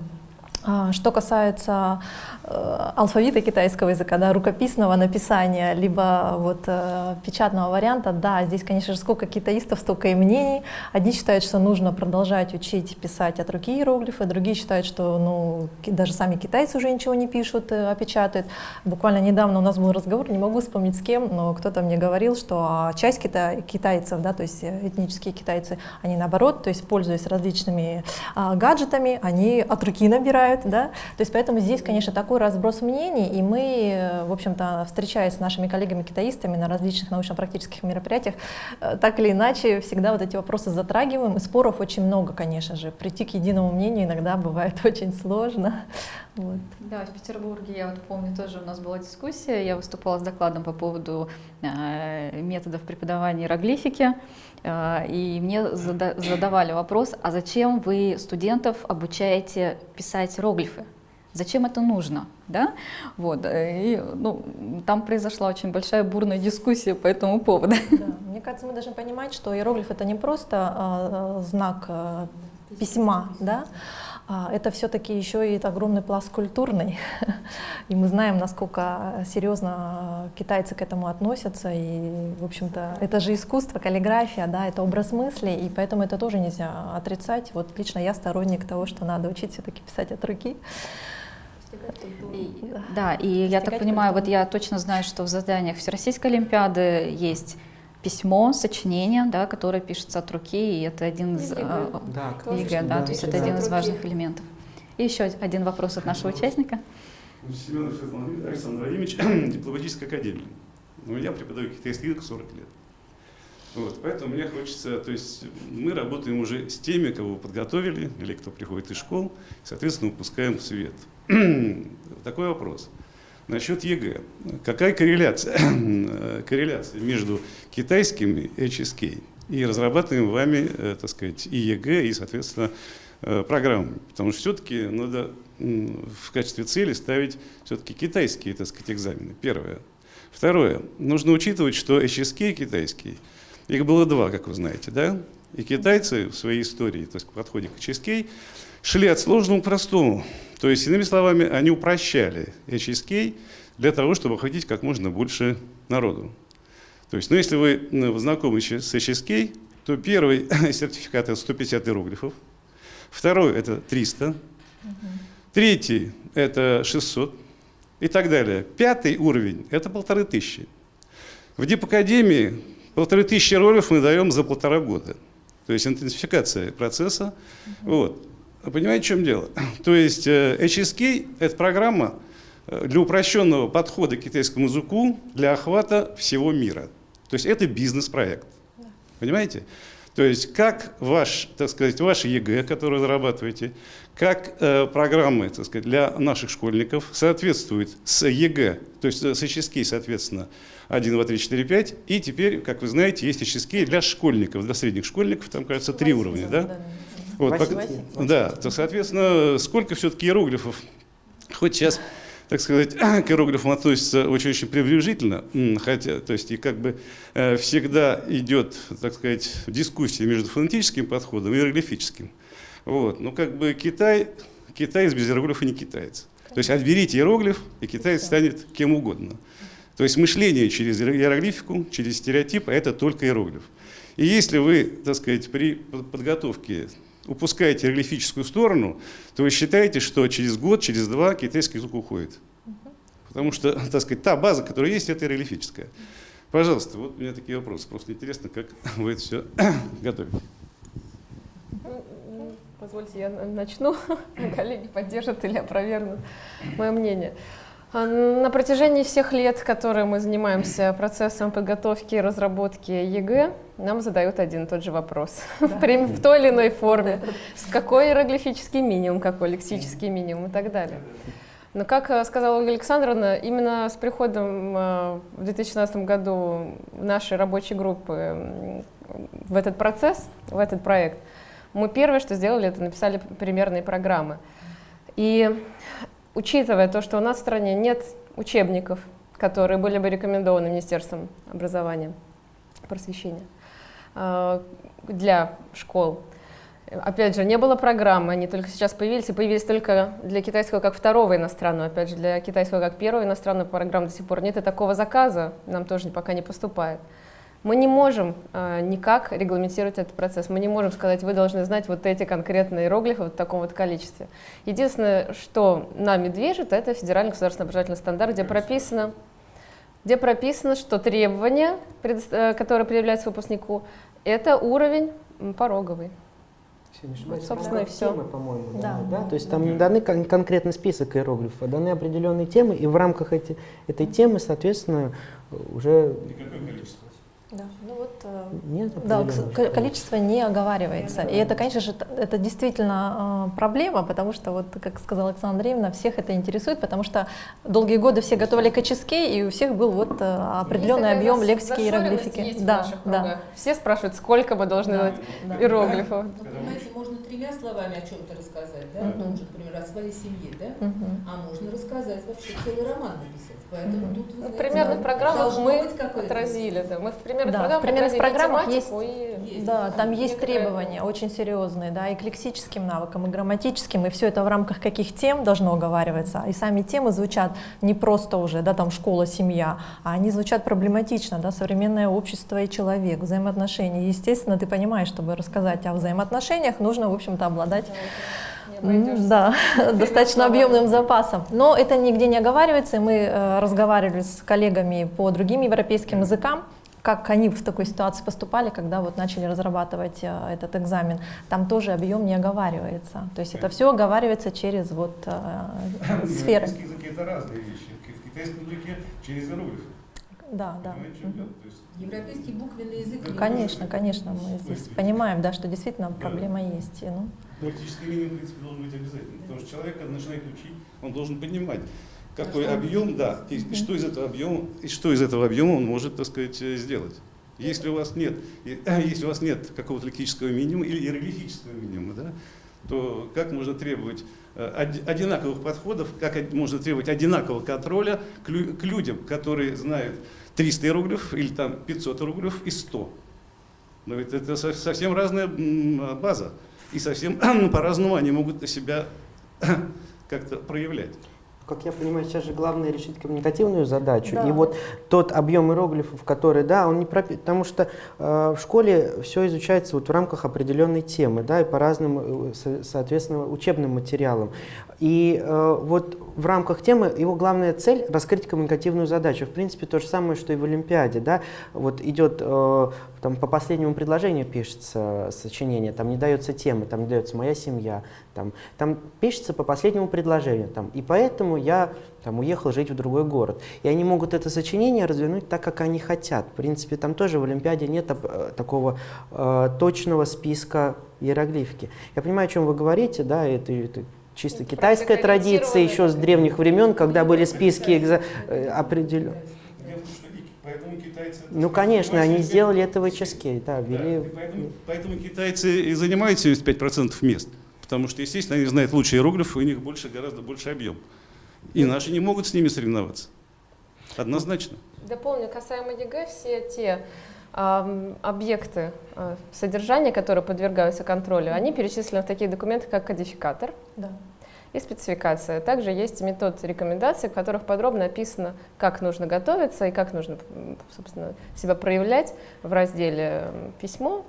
А, что касается э, алфавита китайского языка, да, рукописного написания, либо вот э, печатного варианта, да, здесь, конечно же, сколько китаистов, столько и мнений. Одни считают, что нужно продолжать учить писать от руки иероглифы, другие считают, что ну, даже сами китайцы уже ничего не пишут, э, а печатают. Буквально недавно у нас был разговор, не могу вспомнить с кем, но кто-то мне говорил, что а, часть кита китайцев, да, то есть этнические китайцы, они наоборот, то есть пользуясь различными а, гаджетами, они от руки набирают, бывает, да, то есть поэтому здесь, конечно, такой разброс мнений, и мы, в общем-то, встречаясь с нашими коллегами-китаистами на различных научно-практических мероприятиях, э, так или иначе всегда вот эти вопросы затрагиваем, и споров очень много, конечно же, прийти к единому мнению иногда бывает очень сложно. Вот. Да, в Петербурге, я вот помню, тоже у нас была дискуссия, я выступала с докладом по поводу э, методов преподавания иероглифики, э, и мне зада задавали вопрос, а зачем вы студентов обучаете писать иероглифы? Зачем это нужно? Да? Вот. Э, и, ну, там произошла очень большая бурная дискуссия по этому поводу. Да. Мне кажется, мы должны понимать, что иероглиф это не просто э, знак э, письма, да, это все-таки еще и огромный пласт культурный. И мы знаем, насколько серьезно китайцы к этому относятся. И, в общем-то, это же искусство, каллиграфия, да, это образ мысли, и поэтому это тоже нельзя отрицать. Вот лично я сторонник того, что надо учить все-таки писать от руки. И, да, и я так понимаю, вот я точно знаю, что в заданиях Всероссийской Олимпиады есть письмо, сочинение, да, которое пишется от руки, и это один из э, да, ЕГЭ, да, то есть это один из важных элементов. И еще один вопрос от нашего участника. Семенов Александр Владимирович, дипломатическая академия. Ну, я преподаю китайский язык 40 лет. Вот, поэтому мне хочется, то есть мы работаем уже с теми, кого вы подготовили, или кто приходит из школ, соответственно, выпускаем в свет. Такой вопрос. Насчет ЕГЭ. Какая корреляция, корреляция между китайским HSK и разрабатываемым вами, э, так сказать, и ЕГЭ, и, соответственно, э, программы? Потому что все-таки надо в качестве цели ставить все-таки китайские, так сказать, экзамены. Первое. Второе. Нужно учитывать, что HSK китайский, их было два, как вы знаете, да? И китайцы в своей истории, то есть в подходе к HSK, шли от сложного к простому. То есть, иными словами, они упрощали HSK для того, чтобы охватить как можно больше народу. То есть, ну, если вы ну, знакомы с HSK, то первый сертификат это 150 иероглифов, второй это 300, третий это 600 и так далее. Пятый уровень это полторы тысячи. В Дипакадемии полторы тысячи иероглифов мы даем за полтора года. То есть интенсификация процесса. Вот. Понимаете, в чем дело? То есть э, HSK – это программа э, для упрощенного подхода к китайскому языку для охвата всего мира. То есть это бизнес-проект. Понимаете? То есть как ваш, так сказать, ваш ЕГЭ, который разрабатываете, как э, программы так сказать, для наших школьников соответствуют с ЕГЭ, то есть с HSK, соответственно, 1, 2, 3, 4, 5. И теперь, как вы знаете, есть HSK для школьников, для средних школьников, там, кажется, три уровня. Да? Вот, Восемь. да, то, соответственно, сколько все-таки иероглифов, хоть сейчас так сказать, к иероглифам относится очень-очень пренебрежительно, хотя, то есть, и как бы э, всегда идет, так сказать, дискуссия между фонетическим подходом и иероглифическим. Вот. Но как бы Китай, китаец без иероглифа не китаец. То есть отберите иероглиф, и китаец станет кем угодно. То есть мышление через иероглифику, через стереотип, а это только иероглиф. И если вы, так сказать, при подготовке упускаете иероглифическую сторону, то вы считаете, что через год, через два китайский язык уходит. Потому что, так сказать, та база, которая есть, это иероглифическая. Пожалуйста, вот у меня такие вопросы. Просто интересно, как вы это все готовите. Позвольте, я начну. Коллеги поддержат или опровергнут мое мнение. А, на протяжении всех лет, которые мы занимаемся процессом подготовки и разработки ЕГЭ, нам задают один и тот же вопрос да. в той или иной форме. С какой иероглифический минимум, какой лексический минимум и так далее. Но, как э, сказала Ольга Александровна, именно с приходом э, в 2016 году нашей рабочей группы в этот процесс, в этот проект, мы первое, что сделали, это написали примерные программы. И учитывая то, что у нас в стране нет учебников, которые были бы рекомендованы Министерством образования, просвещения э, для школ. Опять же, не было программы, они только сейчас появились, и появились только для китайского как второго иностранного. Опять же, для китайского как первого иностранного программы до сих пор нет, и такого заказа нам тоже пока не поступает. Мы не можем э, никак регламентировать этот процесс. Мы не можем сказать, вы должны знать вот эти конкретные иероглифы в таком вот количестве. Единственное, что нами движет, это федеральный государственный образовательный стандарт, где прописано, где прописано, что требования, э, которые предъявляются выпускнику, это уровень пороговый. Вот, собственно, и все. Темы, по-моему, да. Да? То есть там не даны кон- конкретный список иероглифов, а даны определенные темы, и в рамках эти, этой темы, соответственно, уже... Никакое количество. Да, ну вот, э, Нет да, количество не оговаривается. И это, конечно же, это действительно э, проблема, потому что, вот, как сказала Александра Андреевна, всех это интересует, потому что долгие годы все готовили к HSK, и у всех был вот э, определенный объем лексики и иероглифики. Да, да. Все спрашивают, сколько мы должны да, да. иероглифов. Ну, понимаете, можно тремя словами о чем-то рассказать, да? Uh-huh. например, о своей семье, да? Uh-huh. А можно рассказать вообще целый роман написать. Поэтому uh-huh. тут, вы знаете, в примерных программах мы отразили, да. Мы в примерных да, программах, в примерных программах есть, и... есть, да, там есть требования очень серьезные, да, и к лексическим навыкам, и грамматическим, и все это в рамках каких тем должно оговариваться. И сами темы звучат не просто уже, да, там школа, семья, а они звучат проблематично, да, современное общество и человек, взаимоотношения. естественно, ты понимаешь, чтобы рассказать о взаимоотношениях, нужно, в общем-то, обладать да, достаточно объемным запасом. Но это нигде не оговаривается, мы э, разговаривали с коллегами по другим европейским языкам, как они в такой ситуации поступали, когда вот начали разрабатывать э, этот экзамен. Там тоже объем не оговаривается. То есть это все оговаривается через вот э, сферы. Это разные вещи. В китайском языке через иероглифы. Да, да. Европейский буквенный язык. Конечно, конечно, мы здесь понимаем, да, что действительно проблема есть. Ну. Практически минимум, в принципе, должен быть обязательно. Потому что человек, когда начинает учить, он должен понимать, какой объем, да, и, и что из этого объема, и что из этого объема он может, так сказать, э, сделать. Если у вас нет, если у вас нет какого-то лексического минимума или иероглифического минимума, да, то как можно требовать э, одинаковых подходов, как можно требовать одинакового контроля к, людям, которые знают 300 иероглифов или там 500 иероглифов и 100. Но ведь это совсем разная база, и совсем по-разному они могут себя как-то проявлять. Как я понимаю, сейчас же главное решить коммуникативную задачу. Да. И вот тот объем иероглифов, который, да, он не пропи... Потому что э, в школе все изучается вот в рамках определенной темы, да, и по разным, э, со- соответственно, учебным материалам. И э, вот в рамках темы его главная цель – раскрыть коммуникативную задачу. В принципе, то же самое, что и в Олимпиаде, да. Вот идет, э, там по последнему предложению пишется сочинение, там не дается темы, там не дается «моя семья», там, там пишется по последнему предложению. Там, и поэтому я там, уехал жить в другой город. И они могут это сочинение развернуть так, как они хотят. В принципе, там тоже в Олимпиаде нет э, такого э, точного списка иероглифики. Я понимаю, о чем вы говорите, да, это, это чисто Это китайская традиция еще с древних времен, когда были списки экза... определен... Дело в том, что и- поэтому китайцы... Ну, конечно, они сделали это в HSK, да, Да, ввели... и поэтому, поэтому китайцы и занимают 75% мест. Потому что, естественно, они знают лучше иероглифы, у них больше, гораздо больше объем. И наши не могут с ними соревноваться. Однозначно. Дополню, касаемо ЕГЭ, все те объекты а, содержания, которые подвергаются контролю, они перечислены в таких документах, как кодификатор Да. и спецификация. Также есть методрекомендации, в которых подробно описано, как нужно готовиться и как нужно, собственно, себя проявлять в разделе «Письмо»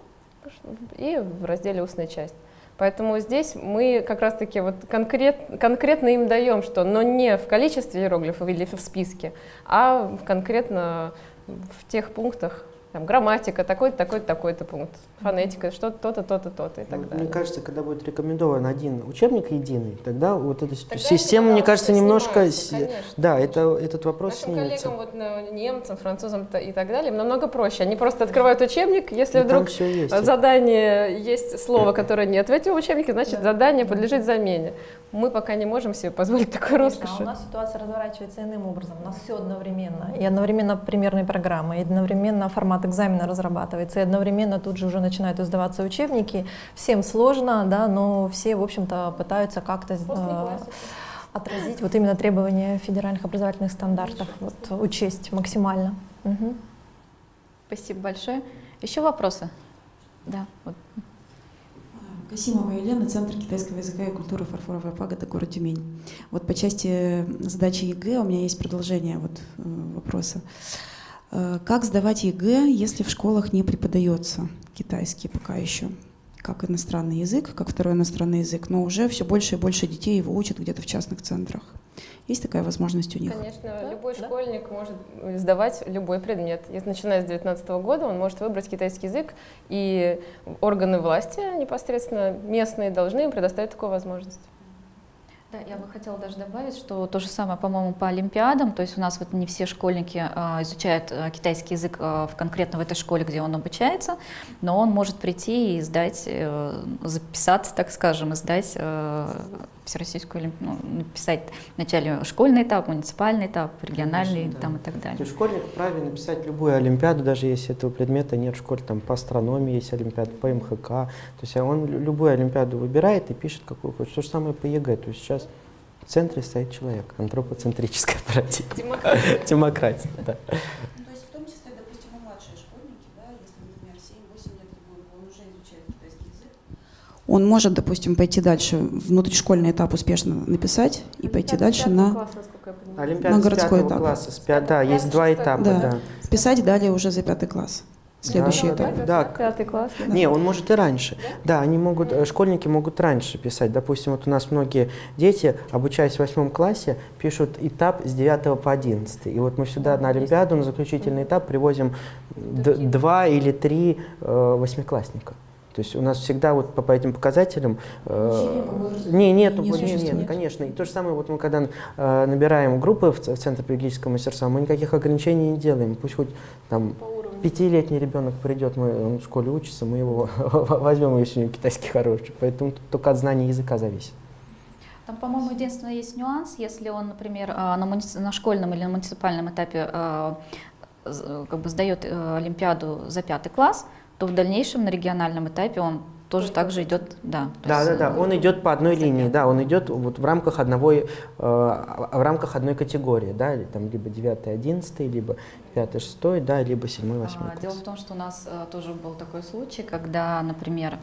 и в разделе «Устная часть». Поэтому здесь мы как раз-таки вот конкрет, конкретно им даем, что, но не в количестве иероглифов или в списке, а конкретно в тех пунктах, там, грамматика, такой-то, такой-то, такой-то пункт, фонетика, что-то, то-то, то-то, то-то и так Мне далее. кажется, когда будет рекомендован один учебник единый, тогда вот эта Тогда система, мне кажется, немножко... конечно, да, конечно. это, этот вопрос Нашим снимется. коллегам, вот, на- немцам, французам и так далее, им намного проще. Они просто открывают учебник, если И вдруг есть. задание есть слово, которое нет в этом учебнике, значит Да. задание подлежит замене. Мы пока не можем себе позволить такой Конечно, роскоши. а у нас ситуация разворачивается иным образом. У нас все одновременно. И одновременно примерные программы, и одновременно формат экзамена разрабатывается, и одновременно тут же уже начинают издаваться учебники. Всем сложно, да, но все, в общем-то, пытаются как-то э, отразить вот именно требования федеральных образовательных стандартов, вот, учесть максимально. Мгм. Спасибо большое. Еще вопросы? Да, вот. Касимова Елена, Центр китайского языка и культуры «Фарфоровая пагода», город Тюмень. Вот по части задачи ЕГЭ у меня есть продолжение вот, э, вопроса. Э, Как сдавать ЕГЭ, если в школах не преподается китайский пока еще? Как иностранный язык, как второй иностранный язык, но уже все больше и больше детей его учат где-то в частных центрах. Есть такая возможность у них? Конечно, Да, любой да. школьник может сдавать любой предмет. И начиная с 2019 года он может выбрать китайский язык, и органы власти непосредственно местные должны им предоставить такую возможность. Да, я бы хотела даже добавить, что то же самое, по-моему, по Олимпиадам, то есть у нас вот не все школьники а, изучают а, китайский язык а, в конкретно в этой школе, где он обучается, но он может прийти и сдать, э, записаться, так скажем, и сдать э, всероссийскую ну, написать вначале школьный этап, муниципальный этап, региональный Конечно, да. там и так То далее. есть школьник вправе написать любую олимпиаду, даже если этого предмета нет в школе, там по астрономии есть олимпиада, по МХК. То есть он лю- любую олимпиаду выбирает и пишет, какую хочет. То же самое по ЕГЭ. То есть сейчас в центре стоит человек, антропоцентрическая парадигма. Демократия. Демократия, да. Ну, То есть в том числе, допустим, и младшие школьники, да, если, например, 7-8 лет ребенку, он уже изучает китайский язык. Он может, допустим, пойти дальше, внутришкольный этап успешно написать и пойти дальше на Олимпиада На городской этап. класса, с пя- да, есть класса, два этапа, Да. да. писать далее уже за пятый класс. Следующий Да, этап. да, да. Пятый класс. да. Не, он может и раньше. Да, они могут, э, школьники могут раньше писать. Допустим, вот у нас многие дети, обучаясь в восьмом классе, пишут этап с 9 по 11. И вот мы сюда на Олимпиаду, на заключительный этап привозим два или три э, восьмиклассника. То есть у нас всегда вот по, по этим показателям... э, не, нет, не не, не, существует. конечно. И то же самое, вот мы когда э, набираем группы в, в Центр педагогического мастерства, мы никаких ограничений не делаем. Пусть хоть там пятилетний ребенок придет, мы, он в школе учится, мы его возьмем, если у него китайский хороший. Поэтому только от знания языка зависит. Там, по-моему, единственное есть нюанс, если он, например, а, на, муници- на школьном или на муниципальном этапе а, з- как бы сдает э, Олимпиаду за пятый класс, то в дальнейшем на региональном этапе он тоже так же идет, да. Да, есть, да, да. э, Он идет по одной линии, да, он идет вот в рамках одного, э, в рамках одной категории, да, там либо 9 11 либо 5 6 да, либо 7 8 А, Дело в том, что у нас э, тоже был такой случай, когда, например,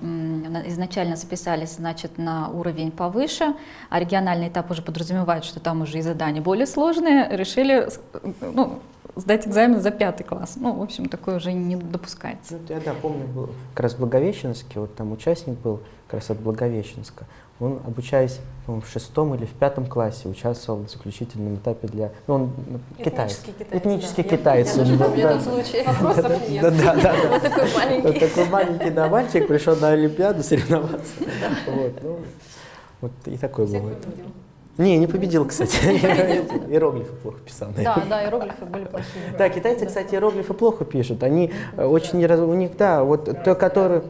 изначально записались, значит, на уровень повыше, а региональный этап уже подразумевает, что там уже и задания более сложные, решили ну, сдать экзамен за пятый класс. Ну, в общем, такое уже не допускается. Ну, я, да, помню, был как раз в Благовещенске, вот там участник был как раз от Благовещенска. Он, обучаясь, по-моему, в шестом или в пятом классе, участвовал в заключительном этапе для... Ну, он ну, китаец. Этнический китаец, Этнический да. Я- китаец. я был, помню да. этот случай. Вопросов нет. Да, да, да. Вот такой Вот маленький. такой маленький да, мальчик пришел на Олимпиаду соревноваться. Вот, ну, вот и такой был. Не, не победил, кстати. Иероглифы плохо писал. Да, да, иероглифы были плохие. Да, китайцы, кстати, иероглифы плохо пишут. Они э, очень. У них, да, вот то, которые...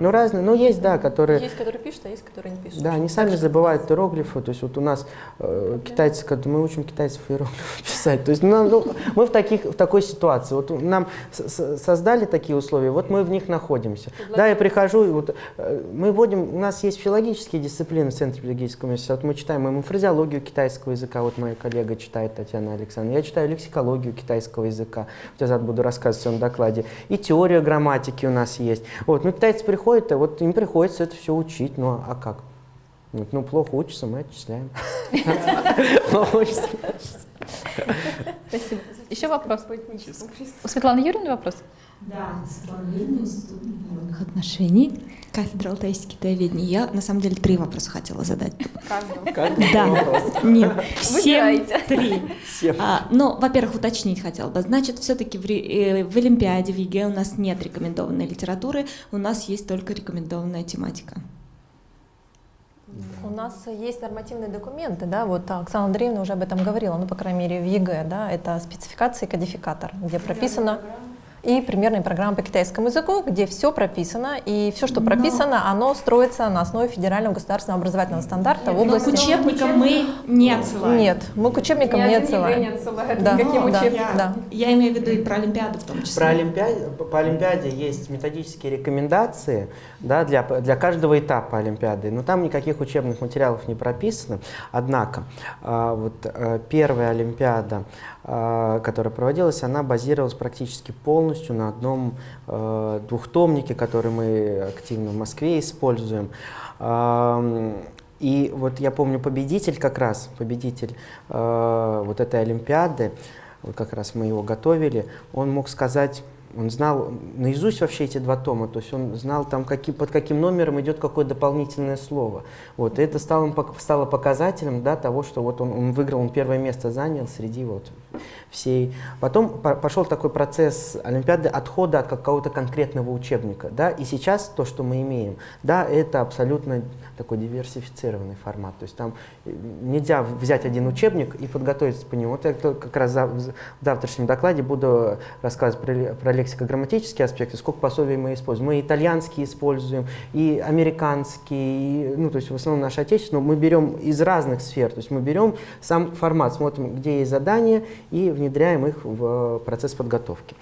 Ну, разные, ну, есть, да, которые... Есть, которые пишут, а есть, которые не пишут. Да, они сами забывают иероглифы. То есть вот у нас э, китайцы, когда мы учим китайцев иероглифы писать. То есть ну, нам, ну, мы в, таких, в такой ситуации. Вот нам создали такие условия, вот мы в них находимся. Да, я прихожу, и вот э, мы вводим, у нас есть филологические дисциплины в Центре филологического университета. Вот мы читаем мы фразеологию китайского языка, вот моя коллега читает, Татьяна Александровна. Я читаю лексикологию китайского языка. Вот я буду рассказывать в своем докладе. И теория грамматики у нас есть. Вот, ну, китайцы приходят, а вот им приходится это все учить. Ну, а как? Вот, Ну, плохо учатся, мы отчисляем. Плохо учатся. Спасибо. Еще вопрос? У Светланы Юрьевны вопрос? Да, отношений, кафедра алтайских китаеведения. Я, на самом деле, три вопроса хотела задать. Как? Да, нет, всем Выбирайте. три. А, ну, во-первых, уточнить хотела бы. Значит, все-таки в, э, в Олимпиаде, в ЕГЭ у нас нет рекомендованной литературы, у нас есть только рекомендованная тематика. У нас есть нормативные документы, да, вот Оксана Андреевна уже об этом говорила, ну, по крайней мере, в ЕГЭ, да, это спецификация и кодификатор, где прописано и примерная программа по китайскому языку, где все прописано, и все, что Но- прописано, оно строится на основе федерального государственного образовательного стандарта в Но к области... учебникам мы не отсылаем. Нет, мы к учебникам Ни не отсылаем. не отсылает Да, никаким да, учебникам. да. Я имею в виду и про Олимпиаду в том числе. Про Олимпиаде, по Олимпиаде есть методические рекомендации да, для, для каждого этапа Олимпиады, но там никаких учебных материалов не прописано. Однако, а, вот э, первая Олимпиада, которая проводилась, она базировалась практически полностью на одном э, двухтомнике, который мы активно в Москве используем. Ам, И вот я помню победитель как раз, победитель э, вот этой Олимпиады, вот как раз мы его готовили, он мог сказать, он знал наизусть вообще эти два тома, то есть он знал там, какие, под каким номером идет какое дополнительное слово. Вот, и это стало, стало показателем да, того, что вот он, он выиграл, он первое место занял среди вот всей. Потом по- пошел такой процесс Олимпиады отхода от какого-то конкретного учебника. Да? И сейчас то, что мы имеем, да, это абсолютно такой диверсифицированный формат. То есть там э, нельзя взять один учебник и подготовиться по нему. Вот я как раз в завтрашнем докладе буду рассказывать про, про лексико-грамматические аспекты, сколько пособий мы используем. Мы итальянский используем, и американский, и, ну, то есть в основном наш отечественный, но мы берем из разных сфер. То есть мы берем сам формат, смотрим, где есть задания, и внедряем их в э, процесс подготовки.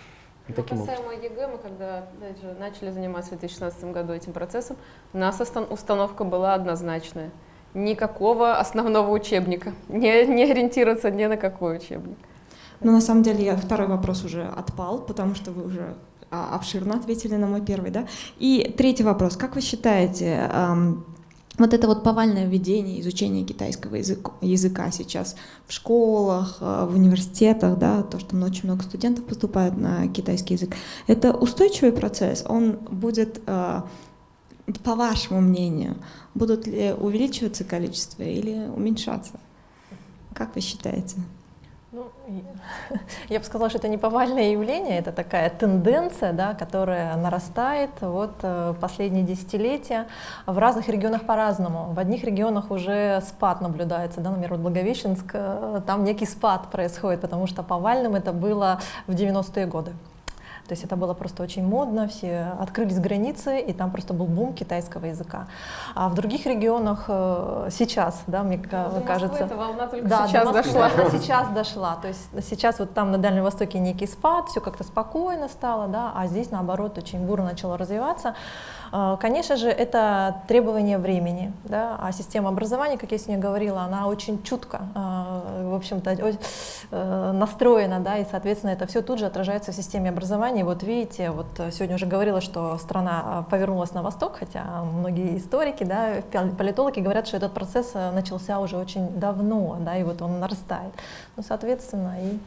И таким образом. Касаемо ЕГЭ, мы когда же, начали заниматься в 2016 году этим процессом, у нас установка была однозначная. Никакого основного учебника. Не, не ориентироваться ни на какой учебник. Но на самом деле я, второй вопрос уже отпал, потому что вы уже а, обширно ответили на мой первый, да? И третий вопрос. Как вы считаете, вот это вот повальное введение изучения китайского языка, языка сейчас в школах, а, в университетах, да, то, что очень много студентов поступает на китайский язык, это устойчивый процесс? Он будет, а, по вашему мнению, будут ли увеличиваться количество или уменьшаться? Как вы считаете? Ну, я бы сказала, что это не повальное явление, это такая тенденция, да, которая нарастает вот э, последние десятилетия. В разных регионах по-разному. В одних регионах уже спад наблюдается, да, например, вот Благовещенск, э, там некий спад происходит, потому что повальным это было в 90-е годы. То есть это было просто очень модно, все открылись границы, и там просто был бум китайского языка. А в других регионах э, сейчас, да, мне Ну, кажется... эта волна только Да, сейчас до Москвы дошла. она сейчас дошла. То есть сейчас вот там на Дальнем Востоке некий спад, все как-то спокойно стало, да, а здесь наоборот очень бурно начало развиваться. Э, Конечно же, это требование времени, да, а система образования, как я сегодня говорила, она очень чутко, э, в общем-то, э, настроена, да, и, соответственно, это все тут же отражается в системе образования. Вот видите, вот сегодня уже говорила, что страна э, повернулась на восток, хотя многие историки, да, пол- политологи говорят, что этот процесс э, начался уже очень давно, да, и вот он нарастает. Ну, соответственно, и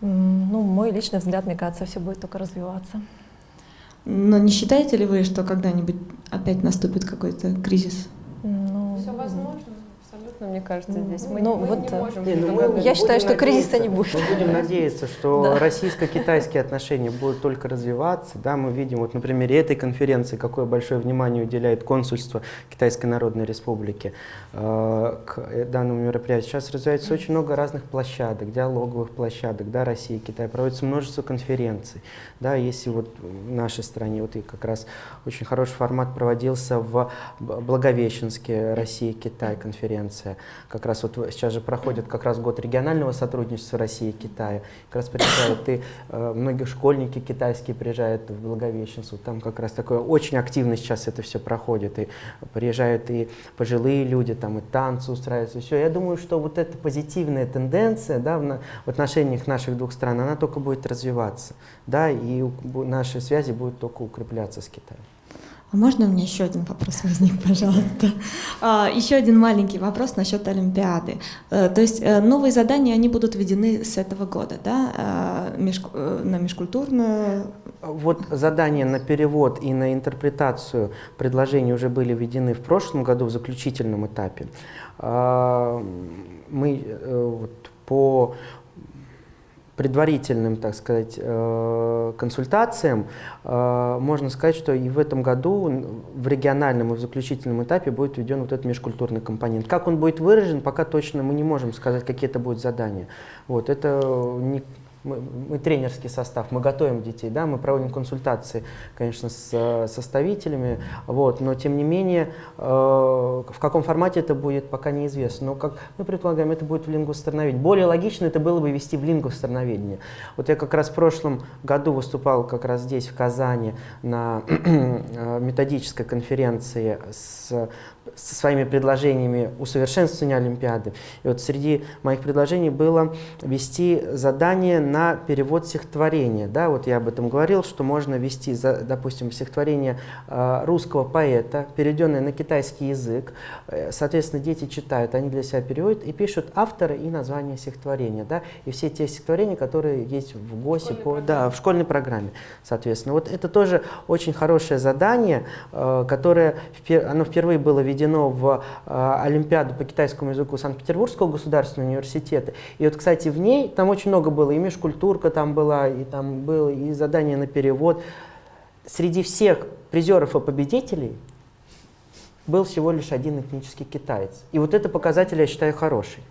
ну, мой личный взгляд, мне кажется, все будет только развиваться. Но не считаете ли вы, что когда-нибудь опять наступит какой-то кризис? Ну, Все возможно, абсолютно, мне кажется, здесь. Мы, Ну, мы вот, не можем Не, ну, мы. Я считаю, что кризиса не будет. Мы будем надеяться, что Да. российско-китайские отношения будут только развиваться. Да, мы видим вот на примере этой конференции, какое большое внимание уделяет консульство Китайской Народной Республики э, к э, данному мероприятию. Сейчас развивается очень много разных площадок, диалоговых площадок, да, России и Китай. Проводится множество конференций. Да, если вот в нашей стране, вот и как раз очень хороший формат проводился в Благовещенске, Россия и Конференция. Как раз вот сейчас же проходит как раз год регионального сотрудничества России и Китая. Как раз приезжают и э, многие школьники китайские приезжают в Благовещенск. Вот Там как раз такое очень активно сейчас это все проходит. И приезжают и пожилые люди, там и танцы устраиваются. Все. Я думаю, что вот эта позитивная тенденция да, в, на- в отношениях наших двух стран, она только будет развиваться. Да, и наши связи будут только укрепляться с Китаем. А можно у меня еще один вопрос возник, пожалуйста? А, Еще один маленький вопрос насчет Олимпиады. Э, То есть э, новые задания, они будут введены с этого года, да, А, э, на межкультурную Вот задания на перевод и на интерпретацию предложений уже были введены в прошлом году в заключительном этапе. А, Мы по предварительным, так сказать, э, консультациям, э, можно сказать, что и в этом году в региональном и в заключительном этапе будет введен вот этот межкультурный компонент. Как он будет выражен, пока точно мы не можем сказать, какие это будут задания. Вот, это не, мы, мы тренерский состав, мы готовим детей, да, мы проводим консультации, конечно, с э, составителями, вот, но тем не менее, э, в каком формате это будет, пока неизвестно. Но как мы предполагаем, это будет в лингвостроноведении. Более логично это было бы вести в лингвостроноведение. Вот я как раз в прошлом году выступал как раз здесь, в Казани, на э, методической конференции с со своими предложениями усовершенствования Олимпиады. И вот среди моих предложений было вести задание на перевод стихотворения. Да, вот я об этом говорил, что можно вести, за- допустим, стихотворение э, русского поэта, переведенное на китайский язык. Э, Соответственно, дети читают, они для себя переводят и пишут автора и название стихотворения. Да, и все те стихотворения, которые есть в ГОСе, по, да, в школьной программе. Соответственно, вот это тоже очень хорошее задание, э, которое оно впервые было введено в э, Олимпиаду по китайскому языку Санкт-Петербургского государственного университета. И вот, кстати, в ней там очень много было, и межкультурка там была, и там было и задание на перевод. Среди всех призеров и победителей был всего лишь один этнический китаец. И вот это показатель, я считаю, хороший.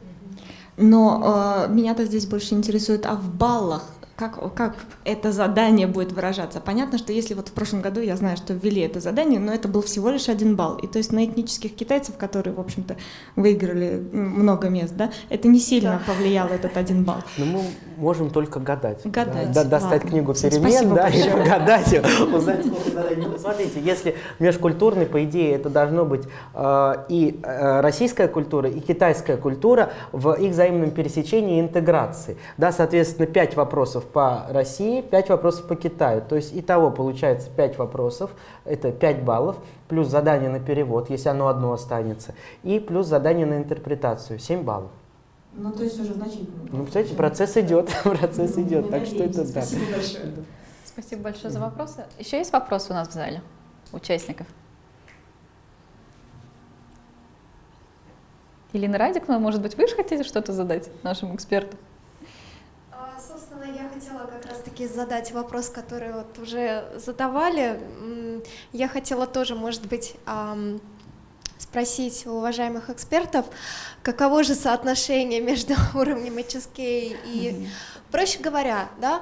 Но э, меня-то здесь больше интересует, а в баллах как, как это задание будет выражаться? Понятно, что если вот в прошлом году я знаю, что ввели это задание, но это был всего лишь один балл. И то есть на этнических китайцев, которые, в общем-то, выиграли много мест, да, это не сильно повлияло этот один балл. Но мы можем только гадать. Гадать, Да, достать ладно. книгу перемен, да, и гадать, узнать, сколько Смотрите, если межкультурный, по идее, это должно быть э, и э, российская культура, и китайская культура в их взаимном пересечении и интеграции. Да, соответственно, 5 вопросов по России, 5 вопросов по Китаю. То есть итого получается 5 вопросов, это 5 баллов, плюс задание на перевод, если оно одно останется, и плюс задание на интерпретацию, 7 баллов. Ну, то есть уже значительно. Ну, кстати, процесс идет, процесс идет, так что это да. Спасибо большое. Спасибо большое за вопросы. Еще есть вопросы у нас в зале, участников? Елена Радикова, может быть, вы же хотите что-то задать нашему эксперту? А, Собственно, я хотела как раз-таки задать вопрос, который вот уже задавали. Я хотела тоже, может быть, спросить у уважаемых экспертов, каково же соотношение между уровнем HSK и, проще говоря, да,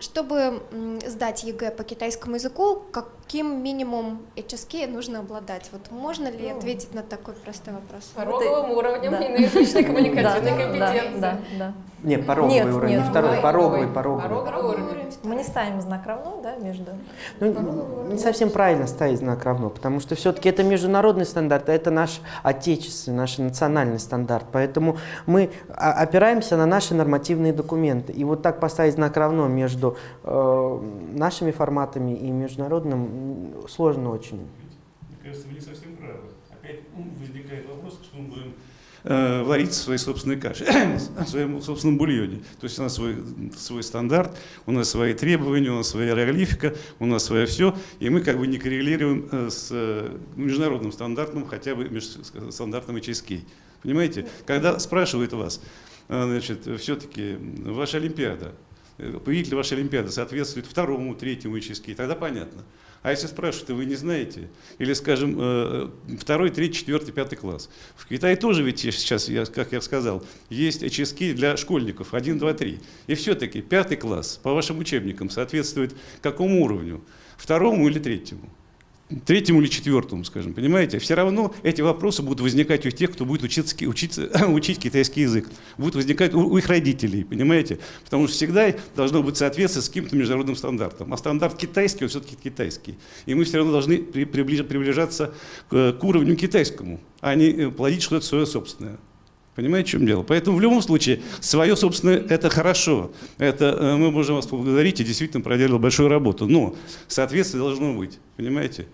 чтобы сдать ЕГЭ по китайскому языку, каким минимум HSK нужно обладать? Вот можно ли Ну. ответить на такой простой вопрос? Пороговым уровнем Да. иноязычной коммуникативной Да, компетенции. Да, да, Не, пороговый Нет, уровень, нет, не второй, пороговый, пороговый. Пороговый уровень. да. Мы не ставим знак равно, да, между... Ну, не совсем правильно ставить знак равно, потому что все-таки это международный стандарт, а это наш отечественный, наш национальный стандарт. Поэтому мы а, опираемся на наши нормативные документы. И вот так поставить знак равно между э, нашими форматами и международным сложно очень. Мне кажется, вы не совсем правы. Опять возникает вопрос, что мы будем э, варить в своей собственной каше, в своем собственном бульоне. То есть у нас свой, свой стандарт, у нас свои требования, у нас своя иероглифика, у нас свое все, и мы как бы не коррелируем э, с э, международным стандартом, хотя бы меж- с стандартом HSK. Понимаете? Когда спрашивают вас, э, значит, все-таки ваша Олимпиада, э, победитель вашей Олимпиады соответствует второму, третьему HSK, тогда понятно. А если спрашивают, вы не знаете, или, скажем, э, второй, третий, четвертый, пятый класс. В Китае тоже ведь сейчас, как я сказал, есть HSK для школьников, 1, 2, 3. И все-таки пятый класс по вашим учебникам соответствует какому уровню? Второму или третьему? Третьему или четвертому, скажем, понимаете? Все равно эти вопросы будут возникать у тех, кто будет учиться, учиться, учить китайский язык. Будут возникать у, у их родителей, понимаете? Потому что всегда должно быть соответствие с каким-то международным стандартом. А стандарт китайский, он все-таки китайский. И мы все равно должны при- приближ- приближаться к, к уровню китайскому, а не э, плодить что-то свое собственное. Понимаете, в чем дело? Поэтому в любом случае свое собственное – это хорошо. Это э, мы можем вас поблагодарить и действительно проделали большую работу. Но соответствие должно быть. Понимаете?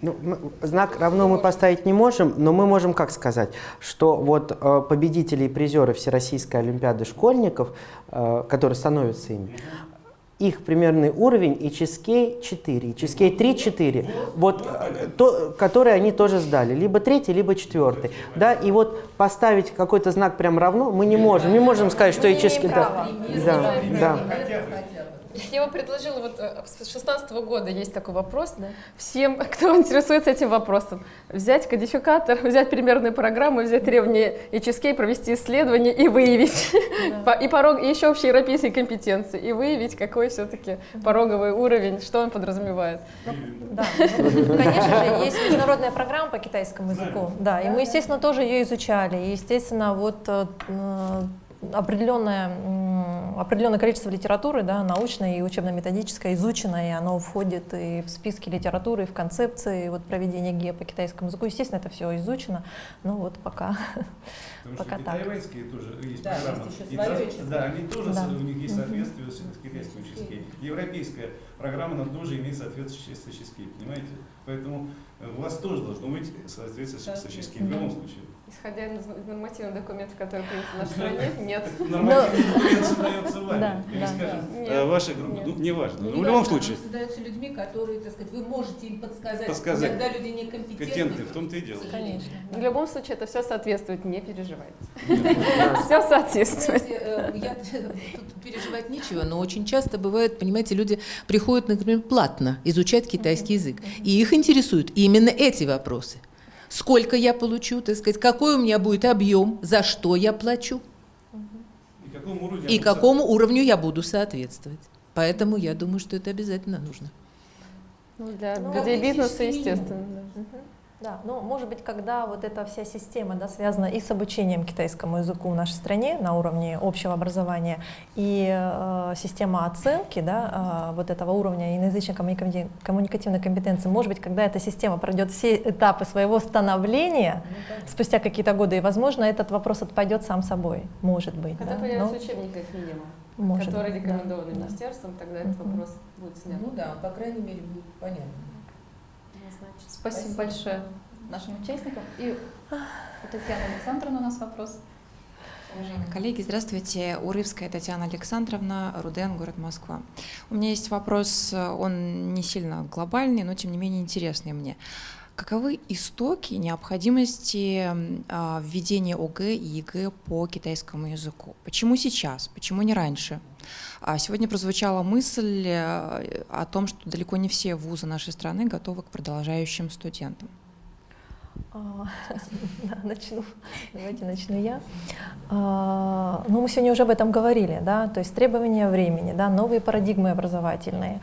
Ну, мы- знак равно мы поставить не можем, но мы можем как сказать, что вот э, победители и призеры Всероссийской Олимпиады школьников, э, которые становятся ими, их примерный уровень и HSK 4, HSK 3-4, вот, э, то, которые они тоже сдали, либо третий, либо четвертый. Да, и вот поставить какой-то знак прям равно мы не можем. Не можем сказать, что HSK... Да, да, да. Я бы предложила, вот э, с 16 года есть такой вопрос, всем, кто интересуется этим вопросом, взять кодификатор, взять примерную программу, взять требования HSK, провести исследование и выявить, по- и, порог, и еще общеевропейские компетенции, и выявить, какой все-таки пороговый уровень, что он подразумевает. Да, ну, конечно же, есть международная программа по китайскому языку, да, и мы, естественно, тоже ее изучали, и, естественно, вот э, определенное, определенное количество литературы, да, научной и учебно-методической изучено, и оно входит и в списки литературы, и в концепции вот, проведения ГИА по китайскому языку. Естественно, это все изучено, но вот пока, пока так. тайваньские тоже есть Да, программа. есть еще И HSK. Да, они тоже, Да. у них есть соответствие с, с китайским HSK. Европейская программа, она тоже имеет соответствие с HSK, понимаете? Поэтому э, у вас тоже должно быть соответствие с HSK в любом случае. Исходя из нормативных документов, которые приняты в нашей стране, нет. Э, ваша группа, ну, неважно. Ну, Но не в любом случае, создаются людьми, которые, так сказать, вы можете им подсказать, Подсказать. иногда люди некомпетентны. компетентны, в том-то и дело. Конечно. В любом случае это все соответствует, не переживайте. Да. Все соответствует. Э, я, тут переживать нечего, но очень часто бывает, понимаете, люди приходят, например, платно изучать китайский язык, и их интересуют именно эти вопросы. Сколько я получу, так сказать, какой у меня будет объем, за что я плачу И какому уровню и какому уровню я буду соответствовать. Поэтому я думаю, что это обязательно нужно. Ну, для Ну, людей бизнеса, естественно. да. Да, ну, может быть, когда вот эта вся система да, связана и с обучением китайскому языку в нашей стране на уровне общего образования, и э, система оценки да, э, вот этого уровня иноязычной коммуника- коммуникативной компетенции, может быть, когда эта система пройдет все этапы своего становления спустя какие-то годы, и, возможно, этот вопрос отпадет сам собой, может быть. Когда да, появится ну, учебник как минимум, может который быть, да, рекомендован да. министерством, тогда этот вопрос будет снят. Ну да, по крайней мере, будет понятно. Спасибо, большое нашим участникам. И у Татьяны Александровны у нас вопрос. Уважаемые коллеги, здравствуйте. Урывская Татьяна Александровна, РУДН, город Москва. У меня есть вопрос, он не сильно глобальный, но тем не менее интересный мне. Каковы истоки необходимости а, введения ОГЭ и ЕГЭ по китайскому языку? Почему сейчас? Почему не раньше? А Сегодня прозвучала мысль э, о том, что далеко не все вузы нашей страны готовы к продолжающим студентам. А, да, начну. Давайте начну я. А, ну, мы сегодня уже об этом говорили, да, то есть требования времени, да, новые парадигмы образовательные,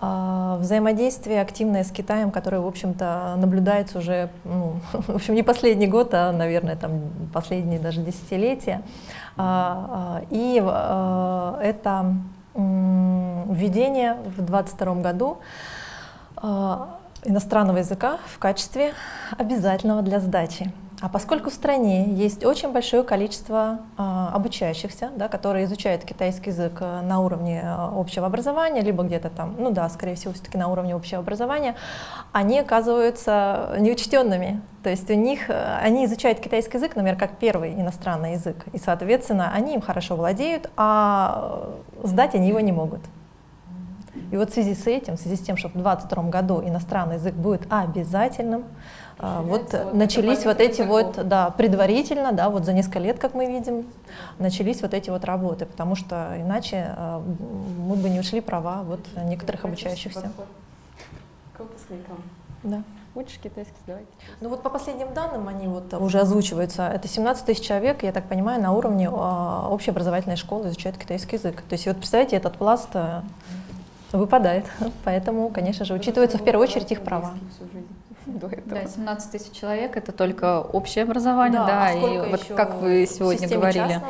а, взаимодействие активное с Китаем, которое, в общем-то, наблюдается уже, ну, в общем, не последний год, а, наверное, там последние даже десятилетия. И это введение в 2022 году иностранного языка в качестве обязательного для сдачи. А поскольку в стране есть очень большое количество э, обучающихся, да, которые изучают китайский язык э, на уровне э, общего образования, либо где-то там, ну да, скорее всего, все-таки на уровне общего образования, они оказываются неучтенными. То есть у них, э, они изучают китайский язык, например, как первый иностранный язык, и, соответственно, они им хорошо владеют, а сдать они его не могут. И вот в связи с этим, в связи с тем, что в 2022 году иностранный язык будет обязательным, а, вот, вот начались вот эти вот, да, предварительно, да, вот за несколько лет, как мы видим, начались вот эти вот работы, потому что иначе а, мы бы не ушли права вот некоторых обучающихся. К выпускникам. Да. Учишь китайский, давайте. Ну вот по последним данным, они вот уже озвучиваются, это 17 тысяч человек, я так понимаю, на уровне э, общеобразовательной школы изучают китайский язык. То есть вот представьте, этот пласт выпадает. Поэтому, конечно же, учитывается в первую очередь их права. Да, 17 тысяч человек это только общее образование, да, да а и вот как вы сегодня говорили,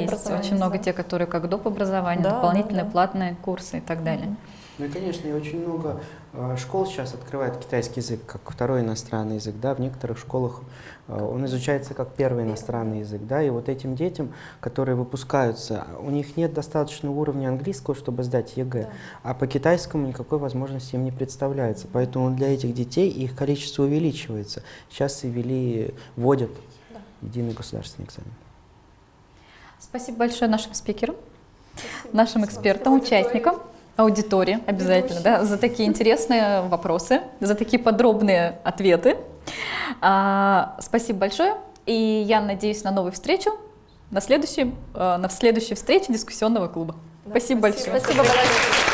есть очень много тех, которые как доп. образование, да, дополнительные да, да. платные курсы и так далее. Ну и, конечно, и очень много э, школ сейчас открывает китайский язык как второй иностранный язык, да, в некоторых школах э, он изучается как первый иностранный язык, да, и вот этим детям, которые выпускаются, у них нет достаточного уровня английского, чтобы сдать ЕГЭ, да. а по китайскому никакой возможности им не представляется, поэтому для этих детей их количество увеличивается. Сейчас и ввели, вводят да. единый государственный экзамен. Спасибо большое нашим спикерам, Спасибо. нашим экспертам, участникам аудитории обязательно, да, за такие интересные вопросы, за такие подробные ответы. А, спасибо большое, и я надеюсь на новую встречу на следующей, э, на следующей встрече дискуссионного клуба. Да, спасибо, спасибо большое. Спасибо большое.